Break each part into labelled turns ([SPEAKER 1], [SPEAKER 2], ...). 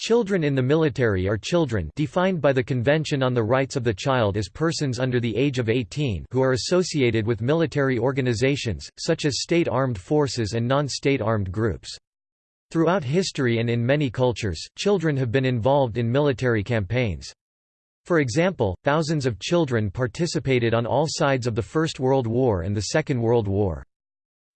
[SPEAKER 1] Children in the military are children defined by the Convention on the Rights of the Child as persons under the age of 18 who are associated with military organizations, such as state armed forces and non-state armed groups. Throughout history and in many cultures, children have been involved in military campaigns. For example, thousands of children participated on all sides of the First World War and the Second World War.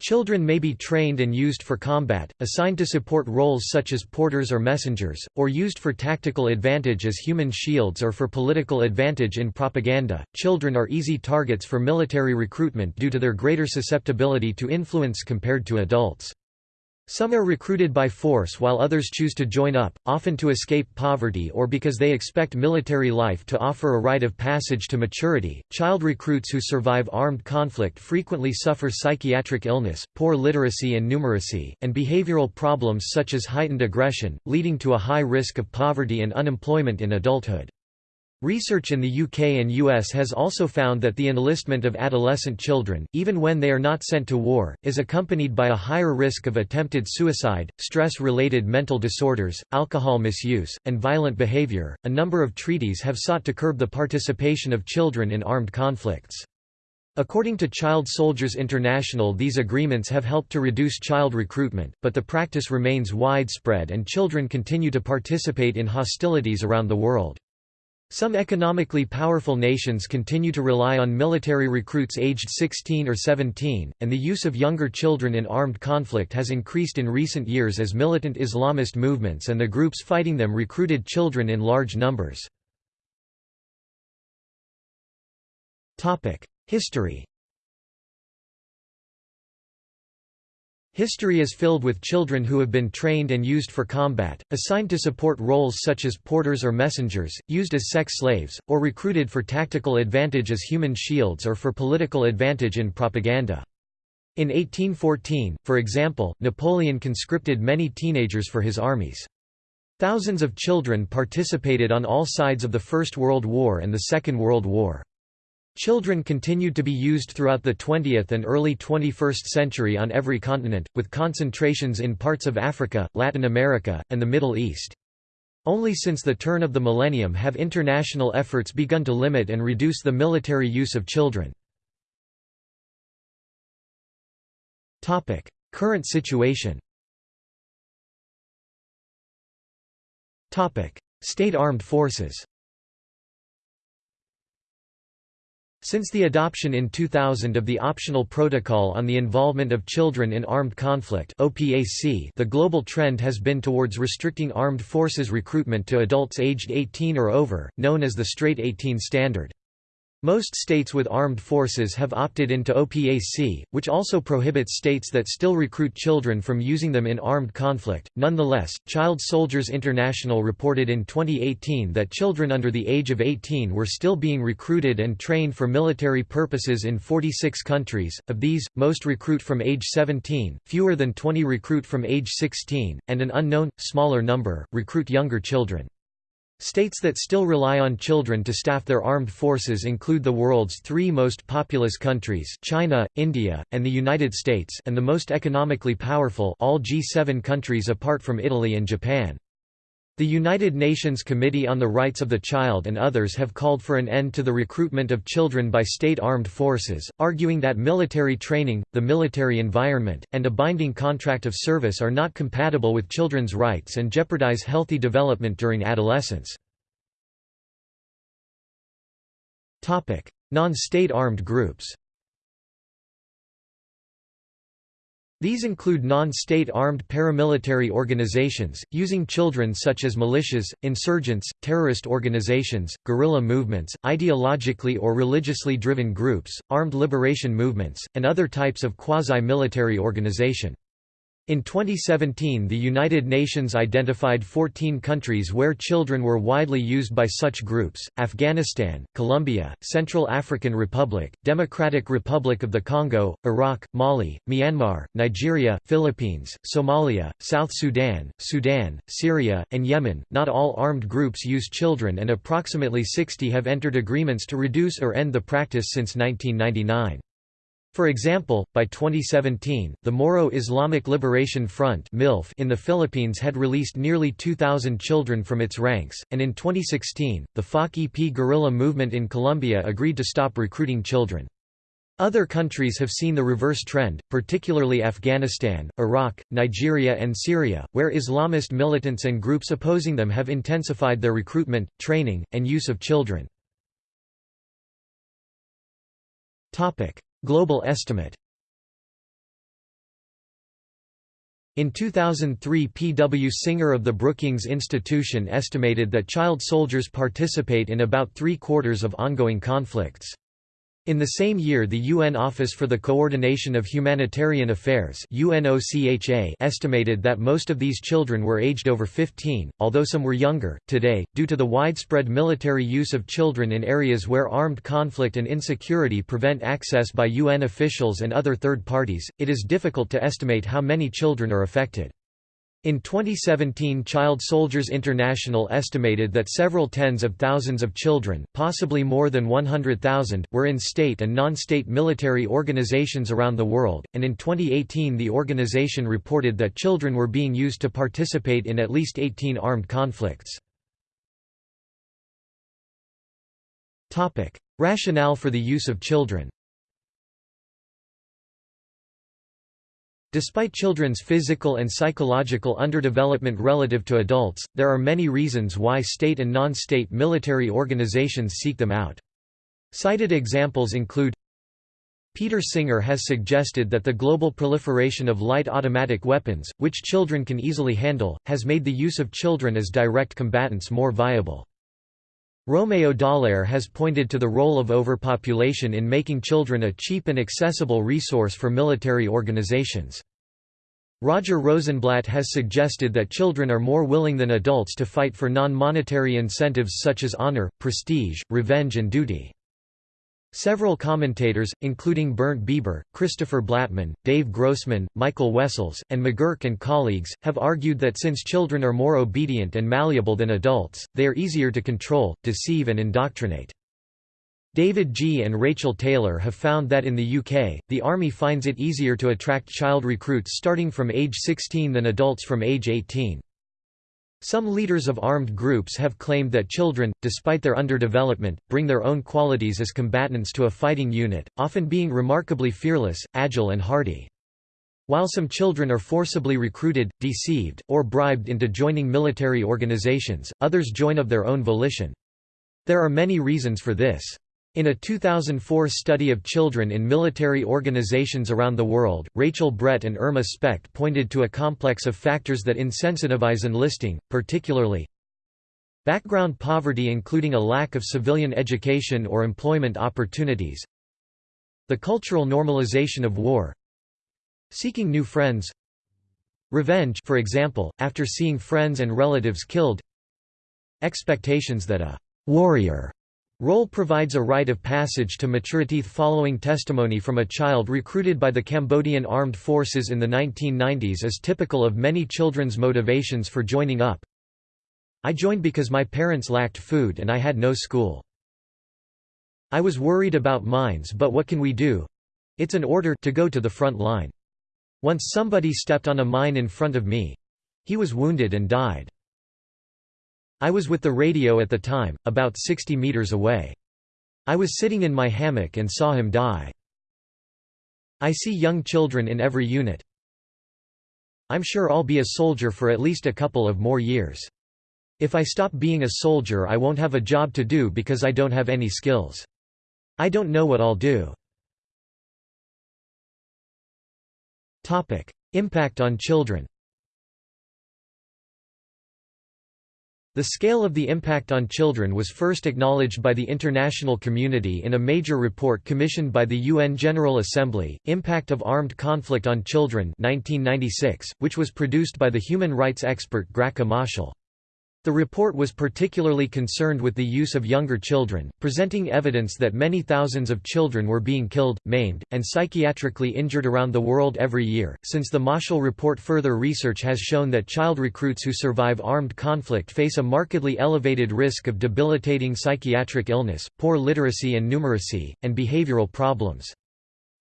[SPEAKER 1] Children may be trained and used for combat, assigned to support roles such as porters or messengers, or used for tactical advantage as human shields or for political advantage in propaganda. Children are easy targets for military recruitment due to their greater susceptibility to influence compared to adults. Some are recruited by force while others choose to join up, often to escape poverty or because they expect military life to offer a rite of passage to maturity. Child recruits who survive armed conflict frequently suffer psychiatric illness, poor literacy and numeracy, and behavioral problems such as heightened aggression, leading to a high risk of poverty and unemployment in adulthood. Research in the UK and US has also found that the enlistment of adolescent children, even when they are not sent to war, is accompanied by a higher risk of attempted suicide, stress related mental disorders, alcohol misuse, and violent behaviour. A number of treaties have sought to curb the participation of children in armed conflicts. According to Child Soldiers International these agreements have helped to reduce child recruitment, but the practice remains widespread and children continue to participate in hostilities around the world. Some economically powerful nations continue to rely on military recruits aged 16 or 17, and the use of younger children in armed conflict has increased in recent years as militant Islamist movements and the groups fighting them recruited children in large numbers. History History is filled with children who have been trained and used for combat, assigned to support roles such as porters or messengers, used as sex slaves, or recruited for tactical advantage as human shields or for political advantage in propaganda. In 1814, for example, Napoleon conscripted many teenagers for his armies. Thousands of children participated on all sides of the First World War and the Second World War. Children continued to be used throughout the 20th and early 21st century on every continent, with concentrations in parts of Africa, Latin America, and the Middle East. Only since the turn of the millennium have international efforts begun to limit and reduce the military use of children. Current situation State armed forces Since the adoption in 2000 of the Optional Protocol on the Involvement of Children in Armed Conflict the global trend has been towards restricting armed forces recruitment to adults aged 18 or over, known as the Straight 18 Standard. Most states with armed forces have opted into OPAC, which also prohibits states that still recruit children from using them in armed conflict. Nonetheless, Child Soldiers International reported in 2018 that children under the age of 18 were still being recruited and trained for military purposes in 46 countries. Of these, most recruit from age 17, fewer than 20 recruit from age 16, and an unknown, smaller number, recruit younger children. States that still rely on children to staff their armed forces include the world's three most populous countries China, India, and the United States and the most economically powerful all G7 countries apart from Italy and Japan. The United Nations Committee on the Rights of the Child and others have called for an end to the recruitment of children by state armed forces, arguing that military training, the military environment, and a binding contract of service are not compatible with children's rights and jeopardize healthy development during adolescence. Non-state armed groups These include non-state armed paramilitary organizations, using children such as militias, insurgents, terrorist organizations, guerrilla movements, ideologically or religiously driven groups, armed liberation movements, and other types of quasi-military organization. In 2017 the United Nations identified 14 countries where children were widely used by such groups, Afghanistan, Colombia, Central African Republic, Democratic Republic of the Congo, Iraq, Mali, Myanmar, Nigeria, Philippines, Somalia, South Sudan, Sudan, Syria, and Yemen. Not all armed groups use children and approximately 60 have entered agreements to reduce or end the practice since 1999. For example, by 2017, the Moro Islamic Liberation Front in the Philippines had released nearly 2,000 children from its ranks, and in 2016, the FARC-EP guerrilla movement in Colombia agreed to stop recruiting children. Other countries have seen the reverse trend, particularly Afghanistan, Iraq, Nigeria and Syria, where Islamist militants and groups opposing them have intensified their recruitment, training, and use of children. Global estimate In 2003 P. W. Singer of the Brookings Institution estimated that child soldiers participate in about three-quarters of ongoing conflicts. In the same year the UN Office for the Coordination of Humanitarian Affairs estimated that most of these children were aged over 15, although some were younger. Today, due to the widespread military use of children in areas where armed conflict and insecurity prevent access by UN officials and other third parties, it is difficult to estimate how many children are affected. In 2017 Child Soldiers International estimated that several tens of thousands of children, possibly more than 100,000, were in state and non-state military organizations around the world, and in 2018 the organization reported that children were being used to participate in at least 18 armed conflicts. Rationale for the use of children Despite children's physical and psychological underdevelopment relative to adults, there are many reasons why state and non-state military organizations seek them out. Cited examples include Peter Singer has suggested that the global proliferation of light automatic weapons, which children can easily handle, has made the use of children as direct combatants more viable. Romeo Dallaire has pointed to the role of overpopulation in making children a cheap and accessible resource for military organizations. Roger Rosenblatt has suggested that children are more willing than adults to fight for non-monetary incentives such as honor, prestige, revenge and duty. Several commentators, including Bernd Beber, Christopher Blattman, Dave Grossman, Michael Wessells, and McGurk and colleagues, have argued that since children are more obedient and malleable than adults, they are easier to control, deceive and indoctrinate. David Gee and Rachel Taylor have found that in the UK, the Army finds it easier to attract child recruits starting from age 16 than adults from age 18. Some leaders of armed groups have claimed that children, despite their underdevelopment, bring their own qualities as combatants to a fighting unit, often being remarkably fearless, agile and hardy. While some children are forcibly recruited, deceived, or bribed into joining military organizations, others join of their own volition. There are many reasons for this. In a 2004 study of children in military organizations around the world, Rachel Brett and Irma Specht pointed to a complex of factors that insensitivize enlisting, particularly background poverty including a lack of civilian education or employment opportunities the cultural normalization of war seeking new friends revenge for example, after seeing friends and relatives killed expectations that a «warrior» Role provides a rite of passage to maturity following testimony from a child recruited by the Cambodian Armed Forces in the 1990s is typical of many children's motivations for joining up. I joined because my parents lacked food and I had no school. I was worried about mines but what can we do? It's an order to go to the front line. Once somebody stepped on a mine in front of me. He was wounded and died. I was with the radio at the time, about 60 meters away. I was sitting in my hammock and saw him die. I see young children in every unit. I'm sure I'll be a soldier for at least a couple of more years. If I stop being a soldier I won't have a job to do because I don't have any skills. I don't know what I'll do. Impact on children The scale of the impact on children was first acknowledged by the international community in a major report commissioned by the UN General Assembly, Impact of Armed Conflict on Children 1996, which was produced by the human rights expert Graca Machel. The report was particularly concerned with the use of younger children, presenting evidence that many thousands of children were being killed, maimed, and psychiatrically injured around the world every year. Since the Machel report, further research has shown that child recruits who survive armed conflict face a markedly elevated risk of debilitating psychiatric illness, poor literacy and numeracy, and behavioral problems.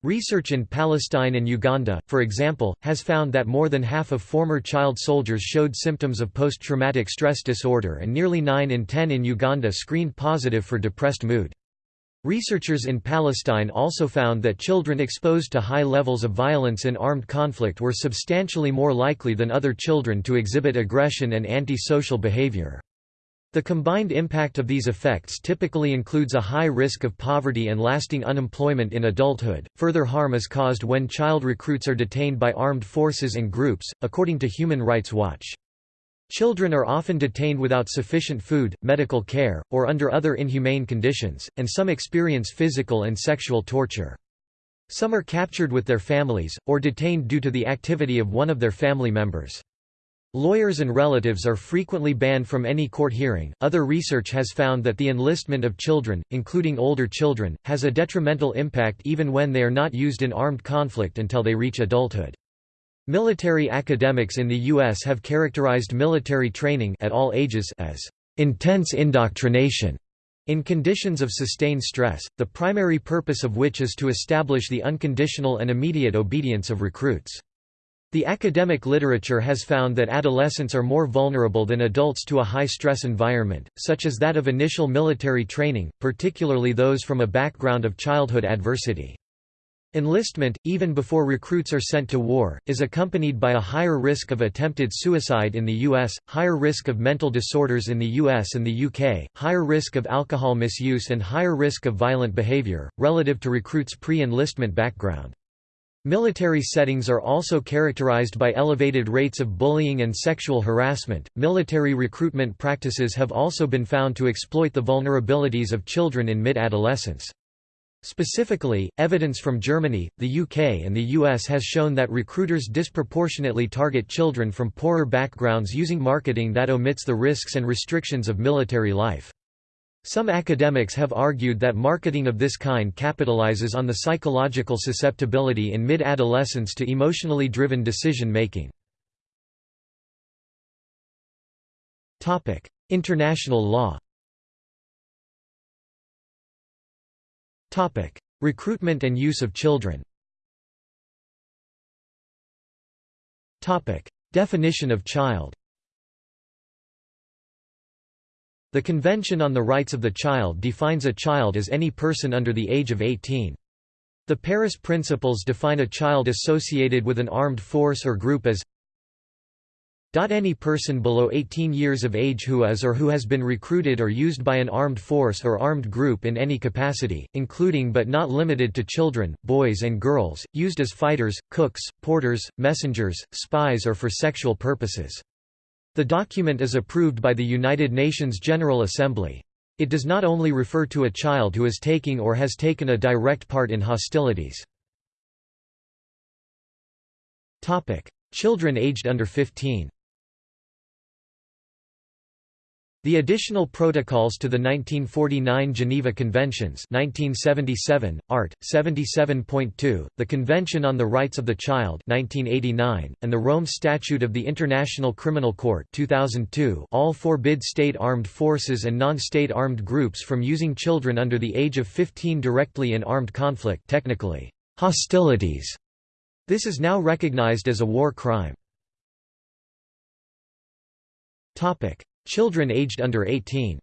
[SPEAKER 1] Research in Palestine and Uganda, for example, has found that more than half of former child soldiers showed symptoms of post-traumatic stress disorder and nearly 9 in 10 in Uganda screened positive for depressed mood. Researchers in Palestine also found that children exposed to high levels of violence in armed conflict were substantially more likely than other children to exhibit aggression and anti-social behavior. The combined impact of these effects typically includes a high risk of poverty and lasting unemployment in adulthood. Further harm is caused when child recruits are detained by armed forces and groups, according to Human Rights Watch. Children are often detained without sufficient food, medical care, or under other inhumane conditions, and some experience physical and sexual torture. Some are captured with their families, or detained due to the activity of one of their family members. Lawyers and relatives are frequently banned from any court hearing. Other research has found that the enlistment of children, including older children, has a detrimental impact even when they are not used in armed conflict until they reach adulthood. Military academics in the U.S. have characterized military training at all ages as intense indoctrination in conditions of sustained stress, the primary purpose of which is to establish the unconditional and immediate obedience of recruits. The academic literature has found that adolescents are more vulnerable than adults to a high-stress environment, such as that of initial military training, particularly those from a background of childhood adversity. Enlistment, even before recruits are sent to war, is accompanied by a higher risk of attempted suicide in the U.S., higher risk of mental disorders in the U.S. and the UK, higher risk of alcohol misuse and higher risk of violent behavior, relative to recruits' pre-enlistment background. Military settings are also characterized by elevated rates of bullying and sexual harassment. Military recruitment practices have also been found to exploit the vulnerabilities of children in mid adolescence. Specifically, evidence from Germany, the UK, and the US has shown that recruiters disproportionately target children from poorer backgrounds using marketing that omits the risks and restrictions of military life. Some academics have argued that marketing of this kind capitalizes on the psychological susceptibility in mid-adolescence to emotionally driven decision-making. International law. Recruitment and use of children. Definition of child The Convention on the Rights of the Child defines a child as any person under the age of 18. The Paris Principles define a child associated with an armed force or group as any person below 18 years of age who is or who has been recruited or used by an armed force or armed group in any capacity, including but not limited to children, boys and girls, used as fighters, cooks, porters, messengers, spies or for sexual purposes. The document is approved by the United Nations General Assembly. It does not only refer to a child who is taking or has taken a direct part in hostilities. Children aged under 15 The additional protocols to the 1949 Geneva Conventions 1977, Art. 77.2, the Convention on the Rights of the Child 1989, and the Rome Statute of the International Criminal Court 2002 all forbid state armed forces and non-state armed groups from using children under the age of 15 directly in armed conflict technically, hostilities. This is now recognized as a war crime. Children aged under 18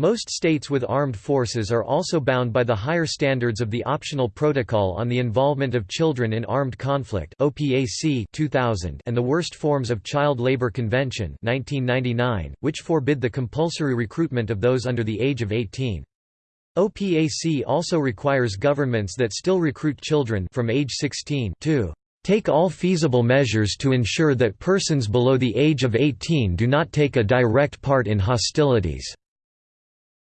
[SPEAKER 1] Most states with armed forces are also bound by the higher standards of the Optional Protocol on the Involvement of Children in Armed Conflict OPAC 2000 and the Worst Forms of Child Labor Convention 1999, which forbid the compulsory recruitment of those under the age of 18. OPAC also requires governments that still recruit children from age 16 to take all feasible measures to ensure that persons below the age of 18 do not take a direct part in hostilities."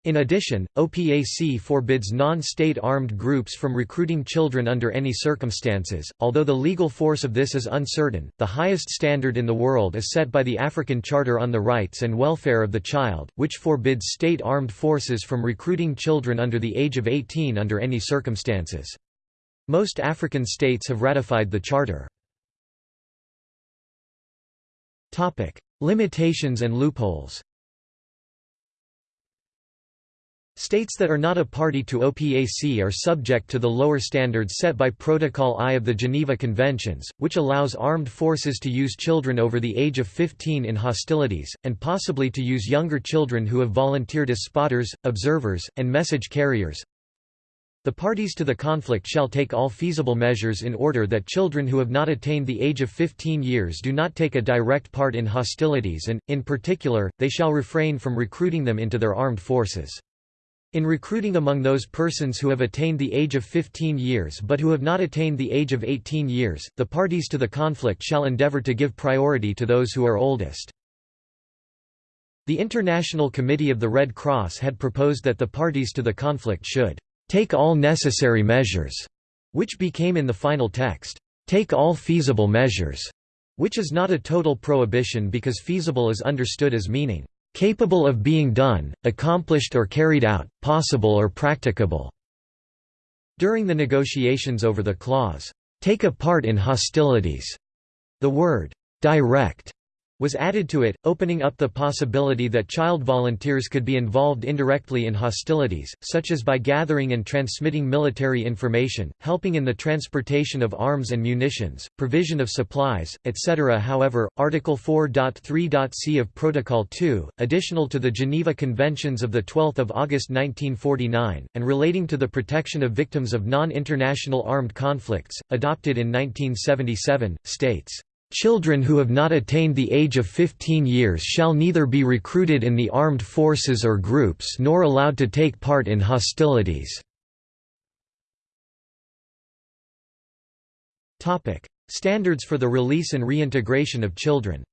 [SPEAKER 1] In addition, OPAC forbids non-state armed groups from recruiting children under any circumstances, although the legal force of this is uncertain. The highest standard in the world is set by the African Charter on the Rights and Welfare of the Child, which forbids state armed forces from recruiting children under the age of 18 under any circumstances. Most African states have ratified the Charter. Topic: Limitations and loopholes States that are not a party to OPAC are subject to the lower standards set by Protocol I of the Geneva Conventions, which allows armed forces to use children over the age of 15 in hostilities, and possibly to use younger children who have volunteered as spotters, observers, and message carriers. The parties to the conflict shall take all feasible measures in order that children who have not attained the age of 15 years do not take a direct part in hostilities and, in particular, they shall refrain from recruiting them into their armed forces. In recruiting among those persons who have attained the age of 15 years but who have not attained the age of 18 years, the parties to the conflict shall endeavor to give priority to those who are oldest. The International Committee of the Red Cross had proposed that the parties to the conflict should take all necessary measures, which became in the final text, take all feasible measures, which is not a total prohibition because feasible is understood as meaning capable of being done, accomplished or carried out, possible or practicable." During the negotiations over the clause, "'take a part in hostilities'", the word "'direct' was added to it, opening up the possibility that child volunteers could be involved indirectly in hostilities, such as by gathering and transmitting military information, helping in the transportation of arms and munitions, provision of supplies, etc. However, Article 4.3.c of Protocol 2, additional to the Geneva Conventions of 12 August 1949, and relating to the protection of victims of non-international armed conflicts, adopted in 1977, states Children who have not attained the age of 15 years shall neither be recruited in the armed forces or groups nor allowed to take part in hostilities. Standards for the release and reintegration of children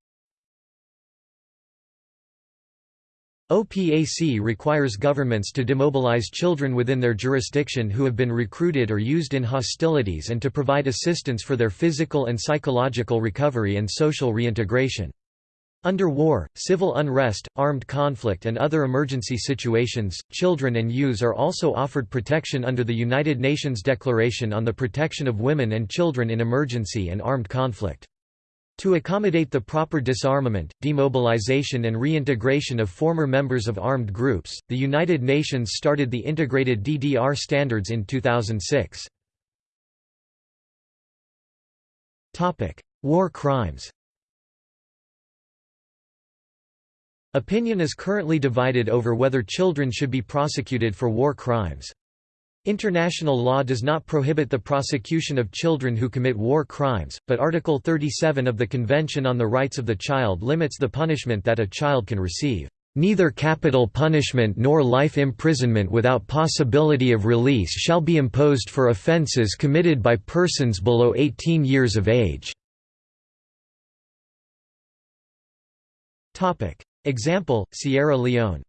[SPEAKER 1] OPAC requires governments to demobilize children within their jurisdiction who have been recruited or used in hostilities and to provide assistance for their physical and psychological recovery and social reintegration. Under war, civil unrest, armed conflict and other emergency situations, children and youths are also offered protection under the United Nations Declaration on the Protection of Women and Children in Emergency and Armed Conflict. To accommodate the proper disarmament, demobilization and reintegration of former members of armed groups, the United Nations started the Integrated DDR Standards in 2006. War crimes Opinion is currently divided over whether children should be prosecuted for war crimes. International law does not prohibit the prosecution of children who commit war crimes, but Article 37 of the Convention on the Rights of the Child limits the punishment that a child can receive. Neither capital punishment nor life imprisonment without possibility of release shall be imposed for offences committed by persons below 18 years of age. Example, Sierra Leone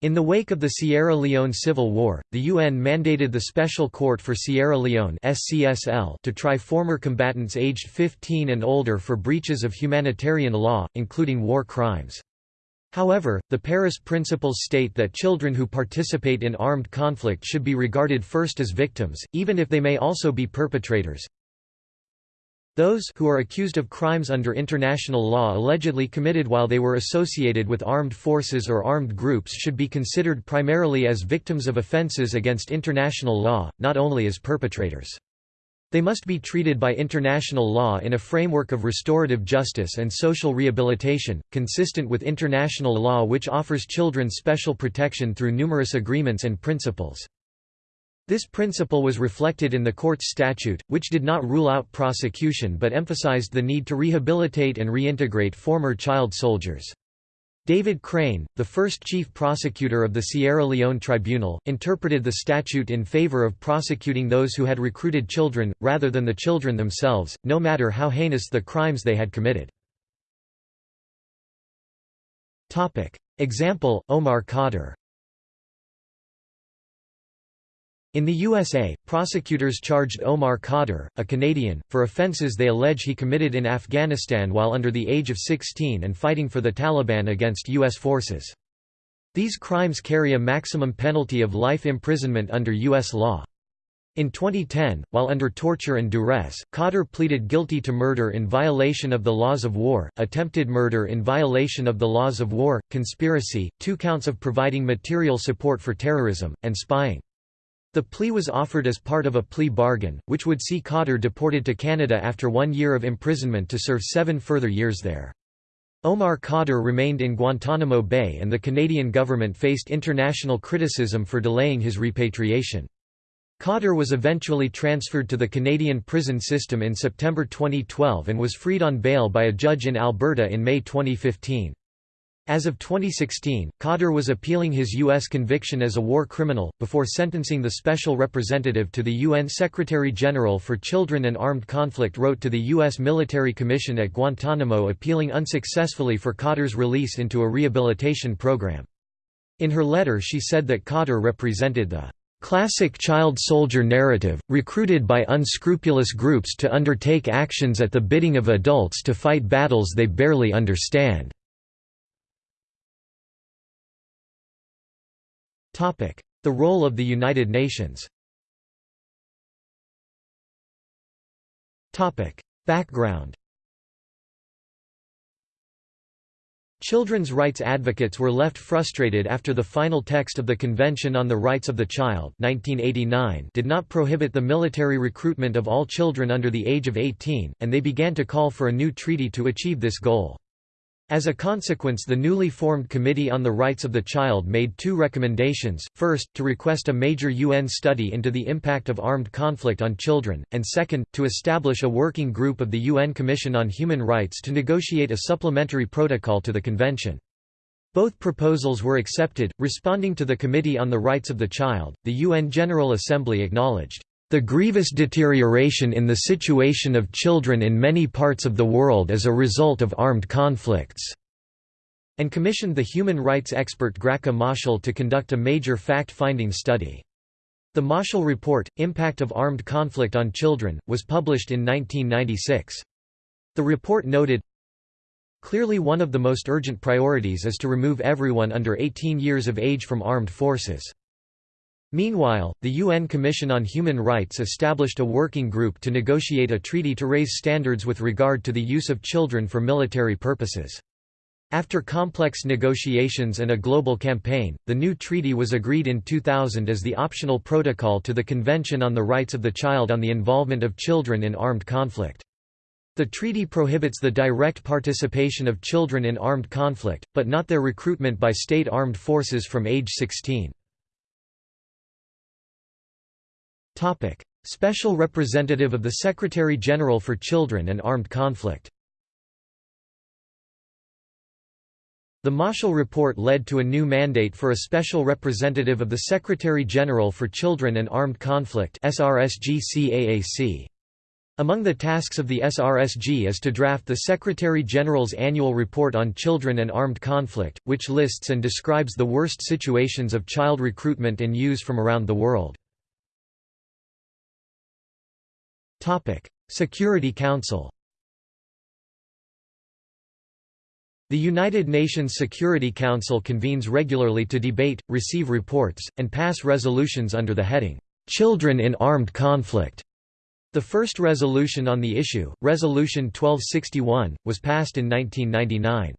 [SPEAKER 1] In the wake of the Sierra Leone Civil War, the UN mandated the Special Court for Sierra Leone to try former combatants aged 15 and older for breaches of humanitarian law, including war crimes. However, the Paris Principles state that children who participate in armed conflict should be regarded first as victims, even if they may also be perpetrators. Those who are accused of crimes under international law allegedly committed while they were associated with armed forces or armed groups should be considered primarily as victims of offences against international law, not only as perpetrators. They must be treated by international law in a framework of restorative justice and social rehabilitation, consistent with international law which offers children special protection through numerous agreements and principles. This principle was reflected in the court's statute, which did not rule out prosecution but emphasized the need to rehabilitate and reintegrate former child soldiers. David Crane, the first chief prosecutor of the Sierra Leone Tribunal, interpreted the statute in favor of prosecuting those who had recruited children, rather than the children themselves, no matter how heinous the crimes they had committed. Example, Omar Khadr in the USA, prosecutors charged Omar Khadr, a Canadian, for offences they allege he committed in Afghanistan while under the age of 16 and fighting for the Taliban against U.S. forces. These crimes carry a maximum penalty of life imprisonment under U.S. law. In 2010, while under torture and duress, Khadr pleaded guilty to murder in violation of the laws of war, attempted murder in violation of the laws of war, conspiracy, two counts of providing material support for terrorism, and spying. The plea was offered as part of a plea bargain, which would see Khadr deported to Canada after one year of imprisonment to serve seven further years there. Omar Khadr remained in Guantanamo Bay and the Canadian government faced international criticism for delaying his repatriation. Khadr was eventually transferred to the Canadian prison system in September 2012 and was freed on bail by a judge in Alberta in May 2015. As of 2016, Khadr was appealing his U.S. conviction as a war criminal, before sentencing the special representative to the UN Secretary-General for Children and Armed Conflict wrote to the U.S. Military Commission at Guantanamo appealing unsuccessfully for Khadr's release into a rehabilitation program. In her letter she said that Khadr represented the Classic child soldier narrative, recruited by unscrupulous groups to undertake actions at the bidding of adults to fight battles they barely understand. The role of the United Nations. Background. Children's rights advocates were left frustrated after the final text of the Convention on the Rights of the Child 1989 did not prohibit the military recruitment of all children under the age of 18, and they began to call for a new treaty to achieve this goal. As a consequence the newly formed Committee on the Rights of the Child made two recommendations, first, to request a major UN study into the impact of armed conflict on children, and second, to establish a working group of the UN Commission on Human Rights to negotiate a supplementary protocol to the convention. Both proposals were accepted. Responding to the Committee on the Rights of the Child, the UN General Assembly acknowledged the grievous deterioration in the situation of children in many parts of the world as a result of armed conflicts", and commissioned the human rights expert Graca Machel to conduct a major fact-finding study. The Machel Report, Impact of Armed Conflict on Children, was published in 1996. The report noted, Clearly one of the most urgent priorities is to remove everyone under 18 years of age from armed forces. Meanwhile, the UN Commission on Human Rights established a working group to negotiate a treaty to raise standards with regard to the use of children for military purposes. After complex negotiations and a global campaign, the new treaty was agreed in 2000 as the optional protocol to the Convention on the Rights of the Child on the Involvement of Children in Armed Conflict. The treaty prohibits the direct participation of children in armed conflict, but not their recruitment by state armed forces from age 16. Special Representative of the Secretary-General for Children and Armed Conflict. The Machel Report led to a new mandate for a Special Representative of the Secretary-General for Children and Armed Conflict Among the tasks of the SRSG is to draft the Secretary-General's annual report on children and armed conflict, which lists and describes the worst situations of child recruitment and use from around the world. Security Council The United Nations Security Council convenes regularly to debate, receive reports, and pass resolutions under the heading, "'Children in Armed Conflict". The first resolution on the issue, Resolution 1261, was passed in 1999.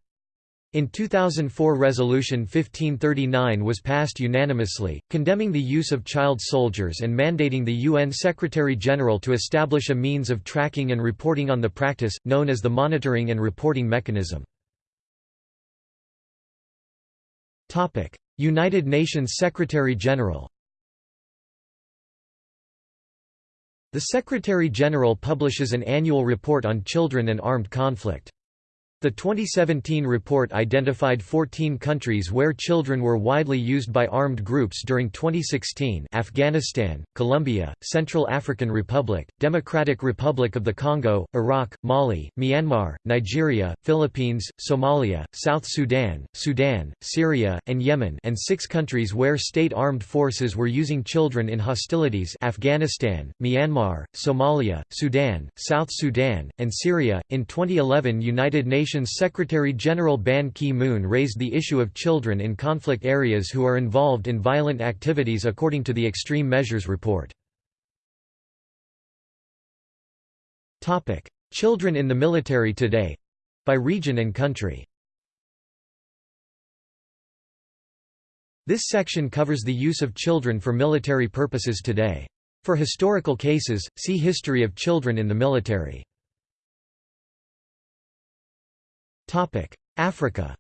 [SPEAKER 1] In 2004 Resolution 1539 was passed unanimously, condemning the use of child soldiers and mandating the UN Secretary-General to establish a means of tracking and reporting on the practice, known as the Monitoring and Reporting Mechanism. United Nations Secretary-General The Secretary-General publishes an annual report on children and armed conflict. The 2017 report identified 14 countries where children were widely used by armed groups during 2016 Afghanistan, Colombia, Central African Republic, Democratic Republic of the Congo, Iraq, Mali, Myanmar, Nigeria, Philippines, Somalia, South Sudan, Sudan, Syria, and Yemen and six countries where state armed forces were using children in hostilities Afghanistan, Myanmar, Somalia, Sudan, South Sudan, and Syria. In 2011 United Nations Nations Secretary-General Ban Ki-moon raised the issue of children in conflict areas who are involved in violent activities according to the Extreme Measures Report. Children in the military today by region and country. This section covers the use of children for military purposes today. For historical cases, see History of children in the military. Africa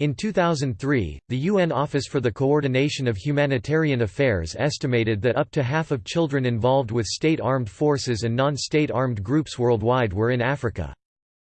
[SPEAKER 1] In 2003, the UN Office for the Coordination of Humanitarian Affairs estimated that up to half of children involved with state armed forces and non-state armed groups worldwide were in Africa.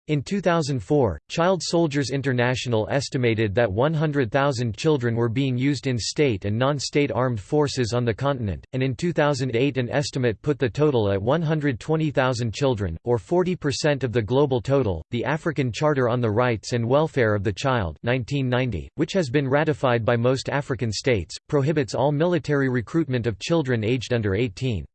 [SPEAKER 1] In 2004, Child Soldiers International estimated that 100,000 children were being used in state and non-state armed forces on the continent, and in 2008 an estimate put the total at 120,000 children, or 40% of the global total. The African Charter on the Rights and Welfare of the Child, 1990, which has been ratified by most African states, prohibits all military recruitment of children aged under 18.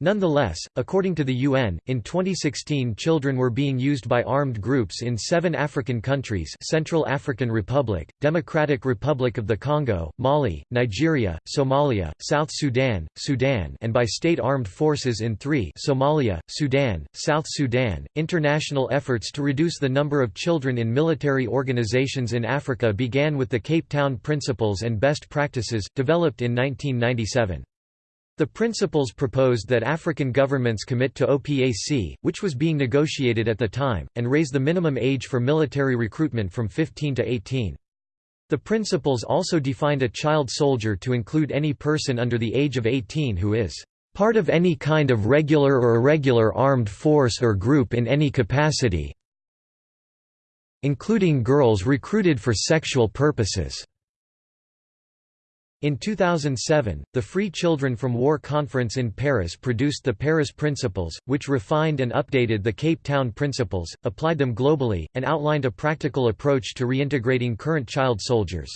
[SPEAKER 1] Nonetheless, according to the UN, in 2016 children were being used by armed groups in seven African countries Central African Republic, Democratic Republic of the Congo, Mali, Nigeria, Somalia, South Sudan, Sudan and by state armed forces in three Somalia, Sudan, South Sudan. International efforts to reduce the number of children in military organizations in Africa began with the Cape Town Principles and Best Practices, developed in 1997. The principles proposed that African governments commit to OPAC, which was being negotiated at the time, and raise the minimum age for military recruitment from 15 to 18. The principles also defined a child soldier to include any person under the age of 18 who is part of any kind of regular or irregular armed force or group in any capacity including girls recruited for sexual purposes. In 2007, the Free Children from War Conference in Paris produced the Paris Principles, which refined and updated the Cape Town Principles, applied them globally, and outlined a practical approach to reintegrating current child soldiers.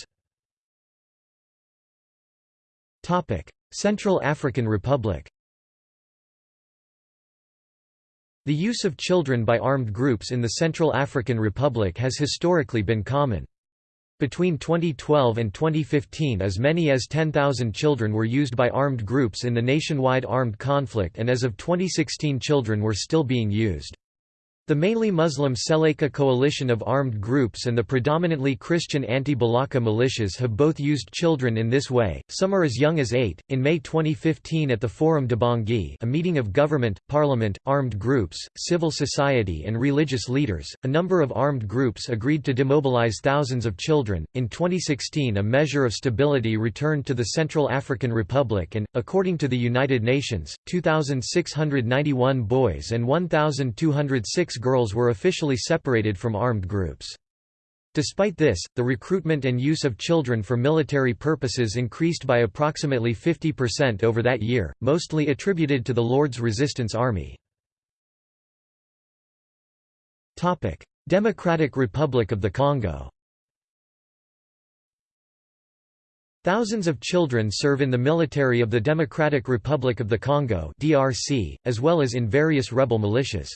[SPEAKER 1] Central African Republic The use of children by armed groups in the Central African Republic has historically been common. Between 2012 and 2015 as many as 10,000 children were used by armed groups in the nationwide armed conflict and as of 2016 children were still being used. The mainly Muslim Seleka coalition of armed groups and the predominantly Christian anti-Balaka militias have both used children in this way, some are as young as eight. In May 2015 at the Forum de Bangui a meeting of government, parliament, armed groups, civil society and religious leaders, a number of armed groups agreed to demobilize thousands of children. In 2016 a measure of stability returned to the Central African Republic and, according to the United Nations, 2,691 boys and 1,206 girls were officially separated from armed groups. Despite this, the recruitment and use of children for military purposes increased by approximately 50% over that year, mostly attributed to the Lord's Resistance Army. Democratic Republic of the Congo Thousands of children serve in the military of the Democratic Republic of the Congo (DRC), as well as in various rebel militias.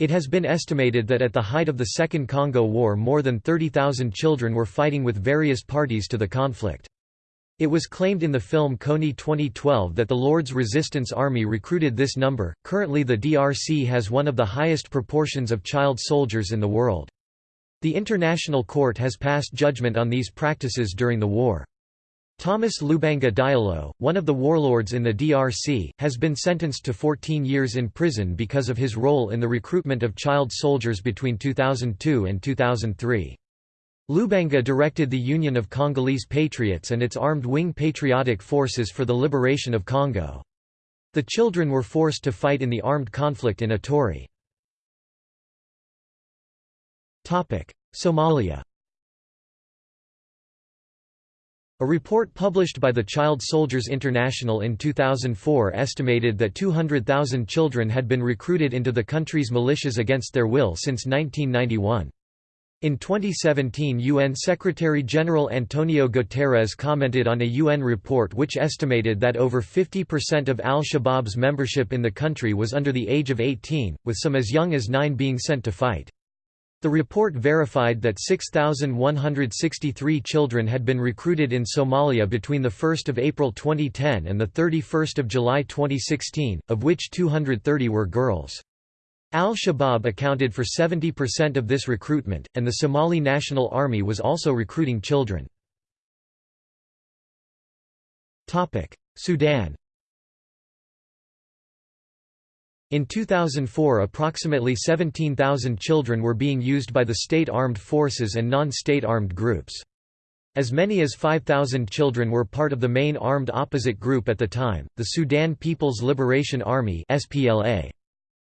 [SPEAKER 1] It has been estimated that at the height of the Second Congo War more than 30,000 children were fighting with various parties to the conflict. It was claimed in the film Kony 2012 that the Lord's Resistance Army recruited this number. Currently, the DRC has one of the highest proportions of child soldiers in the world. The International Court has passed judgment on these practices during the war. Thomas Lubanga Diallo, one of the warlords in the DRC, has been sentenced to 14 years in prison because of his role in the recruitment of child soldiers between 2002 and 2003. Lubanga directed the Union of Congolese Patriots and its armed wing Patriotic Forces for the Liberation of Congo. The children were forced to fight in the armed conflict in Ituri. Somalia A report published by the Child Soldiers International in 2004 estimated that 200,000 children had been recruited into the country's militias against their will since 1991. In 2017 UN Secretary-General Antonio Guterres commented on a UN report which estimated that over 50% of al-Shabaab's membership in the country was under the age of 18, with some as young as 9 being sent to fight. The report verified that 6,163 children had been recruited in Somalia between 1 April 2010 and 31 July 2016, of which 230 were girls. Al-Shabaab accounted for 70% of this recruitment, and the Somali National Army was also recruiting children. Sudan In 2004 approximately 17,000 children were being used by the state armed forces and non-state armed groups. As many as 5,000 children were part of the main armed opposite group at the time, the Sudan People's Liberation Army SPLA.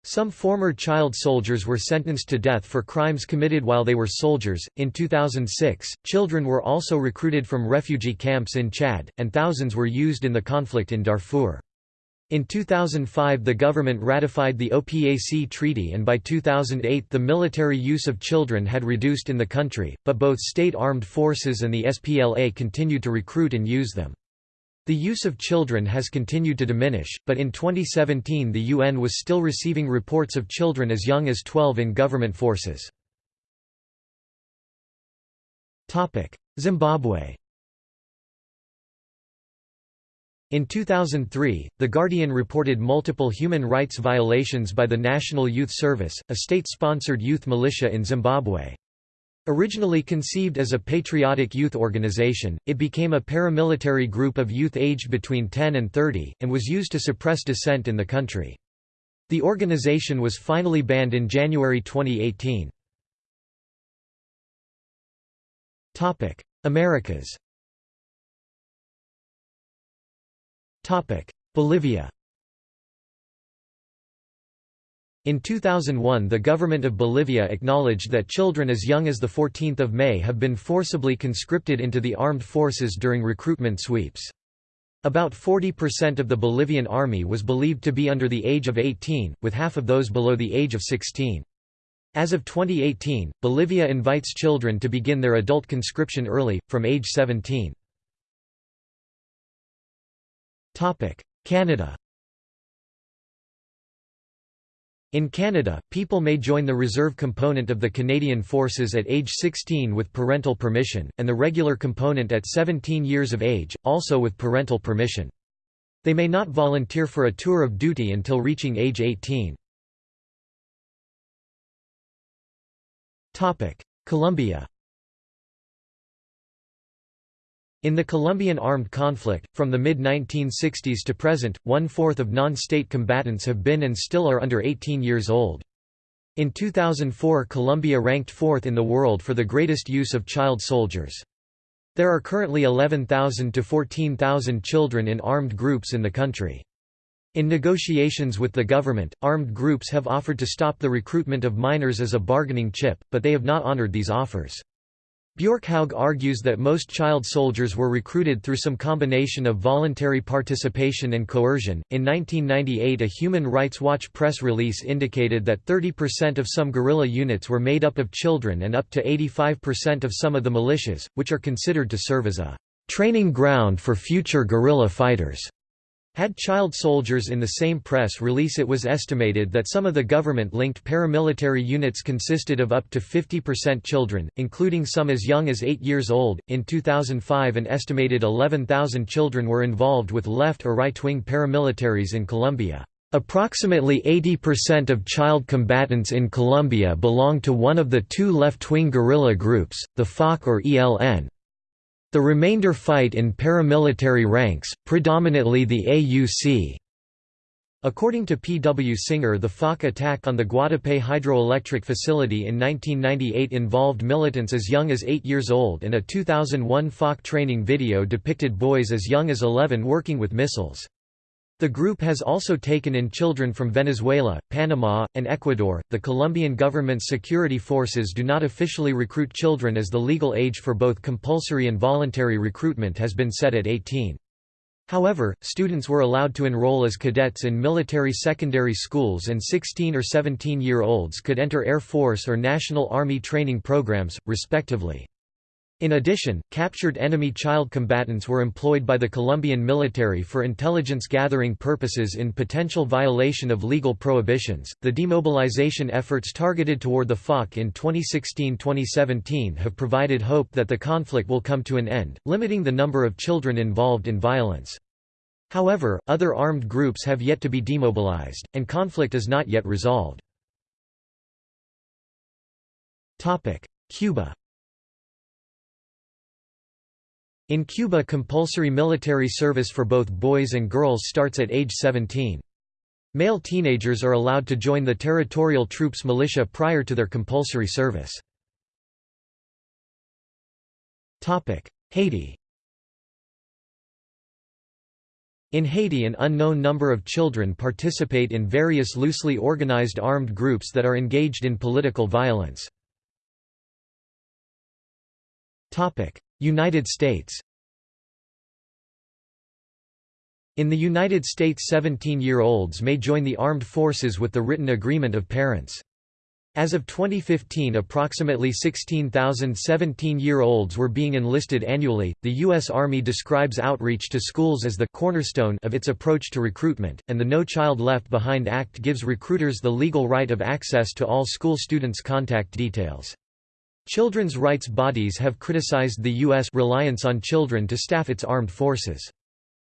[SPEAKER 1] Some former child soldiers were sentenced to death for crimes committed while they were soldiers. In 2006, children were also recruited from refugee camps in Chad, and thousands were used in the conflict in Darfur. In 2005 the government ratified the OPAC treaty and by 2008 the military use of children had reduced in the country, but both state armed forces and the SPLA continued to recruit and use them. The use of children has continued to diminish, but in 2017 the UN was still receiving reports of children as young as 12 in government forces. Zimbabwe In 2003, The Guardian reported multiple human rights violations by the National Youth Service, a state-sponsored youth militia in Zimbabwe. Originally conceived as a patriotic youth organization, it became a paramilitary group of youth aged between 10 and 30, and was used to suppress dissent in the country. The organization was finally banned in January 2018. Americas Bolivia In 2001 the government of Bolivia acknowledged that children as young as 14 May have been forcibly conscripted into the armed forces during recruitment sweeps. About 40% of the Bolivian army was believed to be under the age of 18, with half of those below the age of 16. As of 2018, Bolivia invites children to begin their adult conscription early, from age 17. Canada In Canada, people may join the reserve component of the Canadian Forces at age 16 with parental permission, and the regular component at 17 years of age, also with parental permission. They may not volunteer for a tour of duty until reaching age 18. Colombia In the Colombian armed conflict, from the mid-1960s to present, one-fourth of non-state combatants have been and still are under 18 years old. In 2004 Colombia ranked fourth in the world for the greatest use of child soldiers. There are currently 11,000 to 14,000 children in armed groups in the country. In negotiations with the government, armed groups have offered to stop the recruitment of minors as a bargaining chip, but they have not honored these offers. Bjorkhaug argues that most child soldiers were recruited through some combination of voluntary participation and coercion. In 1998, a Human Rights Watch press release indicated that 30% of some guerrilla units were made up of children and up to 85% of some of the militias, which are considered to serve as a training ground for future guerrilla fighters. Had child soldiers in the same press release it was estimated that some of the government-linked paramilitary units consisted of up to 50% children, including some as young as 8 years old. In 2005 an estimated 11,000 children were involved with left or right-wing paramilitaries in Colombia. Approximately 80% of child combatants in Colombia belong to one of the two left-wing guerrilla groups, the FARC or ELN. The remainder fight in paramilitary ranks, predominantly the AUC. According to P. W. Singer the FARC attack on the Guatapé hydroelectric facility in 1998 involved militants as young as 8 years old and a 2001 FARC training video depicted boys as young as 11 working with missiles. The group has also taken in children from Venezuela, Panama, and Ecuador. The Colombian government's security forces do not officially recruit children as the legal age for both compulsory and voluntary recruitment has been set at 18. However, students were allowed to enroll as cadets in military secondary schools and 16 or 17-year-olds could enter Air Force or National Army training programs, respectively. In addition, captured enemy child combatants were employed by the Colombian military for intelligence gathering purposes in potential violation of legal prohibitions. The demobilization efforts targeted toward the FARC in 2016 2017 have provided hope that the conflict will come to an end, limiting the number of children involved in violence. However, other armed groups have yet to be demobilized, and conflict is not yet resolved. Cuba In Cuba compulsory military service for both boys and girls starts at age 17. Male teenagers are allowed to join the territorial troops militia prior to their compulsory service. Haiti In Haiti an unknown number of children participate in various loosely organized armed groups that are engaged in political violence. United States In the United States 17-year-olds may join the armed forces with the written agreement of parents. As of 2015 approximately 16,000 17-year-olds were being enlisted annually. The U.S. Army describes outreach to schools as the cornerstone of its approach to recruitment, and the No Child Left Behind Act gives recruiters the legal right of access to all school students' contact details. Children's rights bodies have criticized the U.S. reliance on children to staff its armed forces.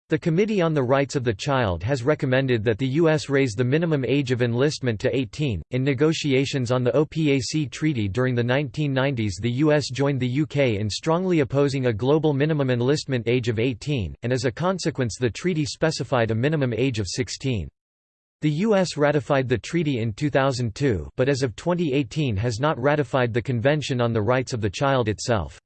[SPEAKER 1] The Committee on the Rights of the Child has recommended that the U.S. raise the minimum age of enlistment to 18. In negotiations on the OPAC treaty during the 1990s, the U.S. joined the UK in strongly opposing a global minimum enlistment age of 18, and as a consequence, the treaty specified a minimum age of 16. The U.S. ratified the treaty in 2002 but as of 2018 has not ratified the Convention on the Rights of the Child itself.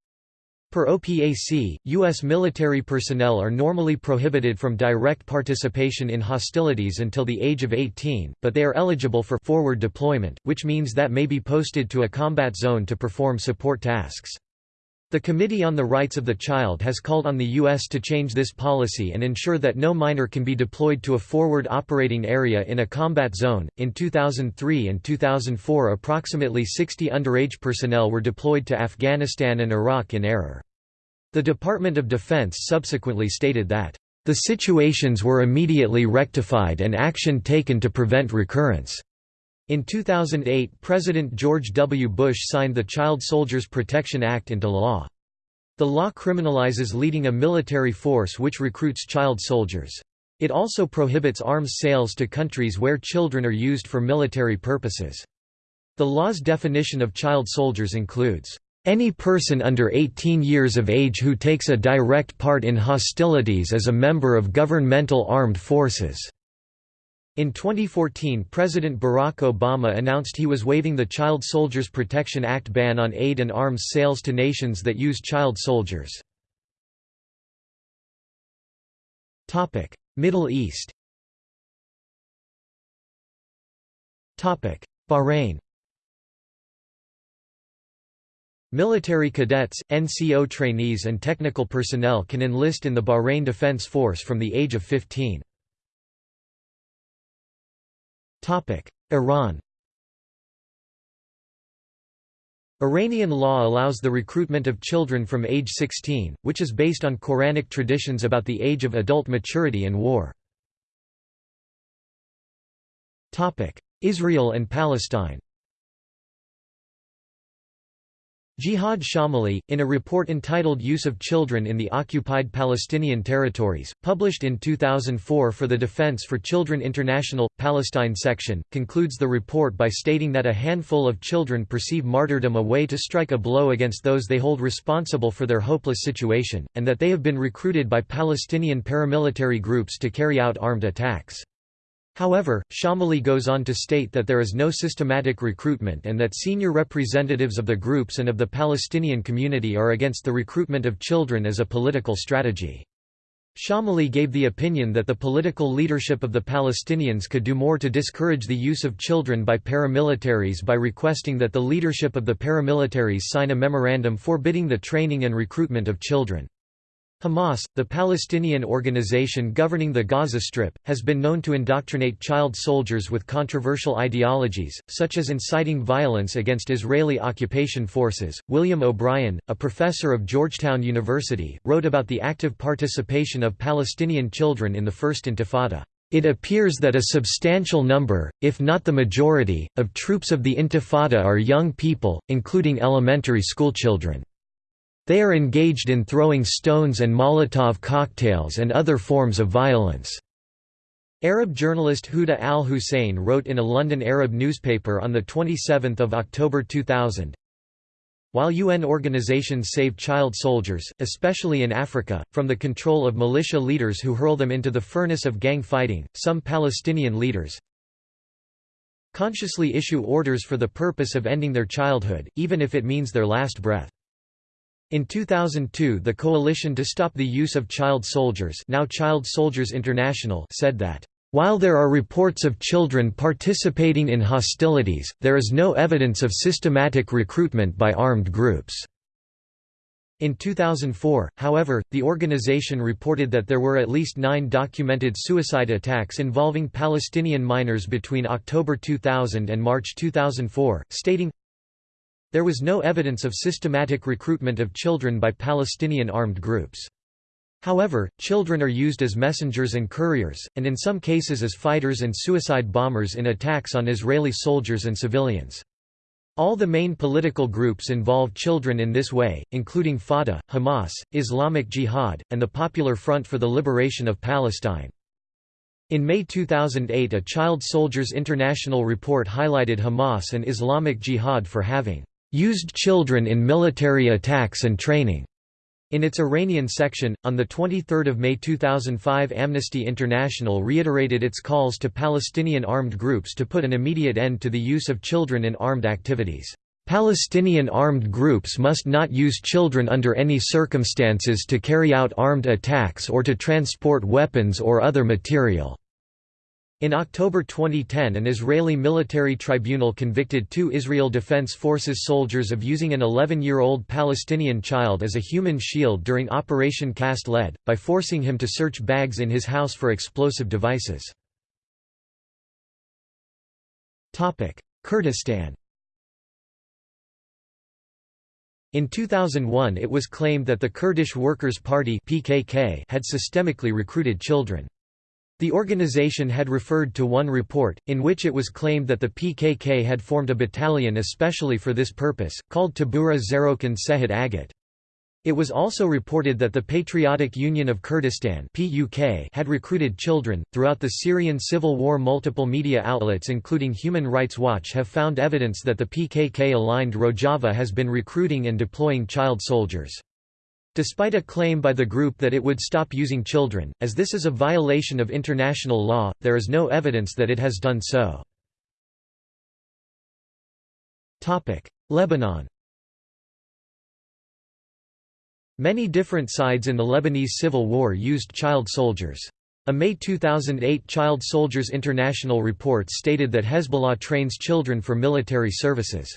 [SPEAKER 1] Per OPAC, U.S. military personnel are normally prohibited from direct participation in hostilities until the age of 18, but they are eligible for forward deployment, which means that may be posted to a combat zone to perform support tasks. The Committee on the Rights of the Child has called on the U.S. to change this policy and ensure that no minor can be deployed to a forward operating area in a combat zone. In 2003 and 2004, approximately 60 underage personnel were deployed to Afghanistan and Iraq in error. The Department of Defense subsequently stated that, the situations were immediately rectified and action taken to prevent recurrence. In 2008 President George W. Bush signed the Child Soldiers Protection Act into law. The law criminalizes leading a military force which recruits child soldiers. It also prohibits arms sales to countries where children are used for military purposes. The law's definition of child soldiers includes, "...any person under 18 years of age who takes a direct part in hostilities as a member of governmental armed forces." In 2014 President Barack Obama announced he was waiving the Child Soldiers Protection Act ban on aid and arms sales to nations that use child soldiers. Middle East Bahrain Military cadets, NCO trainees and technical personnel can enlist in the Bahrain Defense Force from the age of 15. Iran Iranian law allows the recruitment of children from age 16, which is based on Quranic traditions about the age of adult maturity and war. Israel and Palestine Jihad Shomaly, in a report entitled Use of Children in the Occupied Palestinian Territories, published in 2004 for the Defense for Children International, Palestine section, concludes the report by stating that a handful of children perceive martyrdom a way to strike a blow against those they hold responsible for their hopeless situation, and that they have been recruited by Palestinian paramilitary groups to carry out armed attacks. However, Shomaly goes on to state that there is no systematic recruitment and that senior representatives of the groups and of the Palestinian community are against the recruitment of children as a political strategy. Shomaly gave the opinion that the political leadership of the Palestinians could do more to discourage the use of children by paramilitaries by requesting that the leadership of the paramilitaries sign a memorandum forbidding the training and recruitment of children. Hamas, the Palestinian organization governing the Gaza Strip, has been known to indoctrinate child soldiers with controversial ideologies, such as inciting violence against Israeli occupation forces. William O'Brien, a professor of Georgetown University, wrote about the active participation of Palestinian children in the First Intifada. It appears that a substantial number, if not the majority, of troops of the Intifada are young people, including elementary schoolchildren. They are engaged in throwing stones and Molotov cocktails and other forms of violence. Arab journalist Huda al-Hussein wrote in a London Arab newspaper on 27 October 2000, while UN organizations save child soldiers, especially in Africa, from the control of militia leaders who hurl them into the furnace of gang fighting, some Palestinian leaders consciously issue orders for the purpose of ending their childhood, even if it means their last breath. In 2002 the Coalition to Stop the Use of Child Soldiers now Child Soldiers International said that, "...while there are reports of children participating in hostilities, there is no evidence of systematic recruitment by armed groups." In 2004, however, the organization reported that there were at least nine documented suicide attacks involving Palestinian minors between October 2000 and March 2004, stating, there was no evidence of systematic recruitment of children by Palestinian armed groups. However, children are used as messengers and couriers, and in some cases as fighters and suicide bombers in attacks on Israeli soldiers and civilians. All the main political groups involve children in this way, including Fatah, Hamas, Islamic Jihad, and the Popular Front for the Liberation of Palestine. In May 2008 a Child Soldiers International report highlighted Hamas and Islamic Jihad for having used children in military attacks and training. In its Iranian section, on 23 May 2005 Amnesty International reiterated its calls to Palestinian armed groups to put an immediate end to the use of children in armed activities. Palestinian armed groups must not use children under any circumstances to carry out armed attacks or to transport weapons or other material. In October 2010 an Israeli military tribunal convicted two Israel Defense Forces soldiers of using an 11-year-old Palestinian child as a human shield during Operation Cast Lead, by forcing him to search bags in his house for explosive devices. Kurdistan In 2001 it was claimed that the Kurdish Workers' Party had systemically recruited children. The organization had referred to one report, in which it was claimed that the PKK had formed a battalion especially for this purpose, called Tabura Zerokan Sehed Agat. It was also reported that the Patriotic Union of Kurdistan had recruited children. Throughout the Syrian civil war, multiple media outlets, including Human Rights Watch, have found evidence that the PKK aligned Rojava has been recruiting and deploying child soldiers. Despite a claim by the group that it would stop using children, as this is a violation of international law, there is no evidence that it has done so. Lebanon Many different sides in the Lebanese civil war used child soldiers. A May 2008 Child Soldiers International report stated that Hezbollah trains children for military services.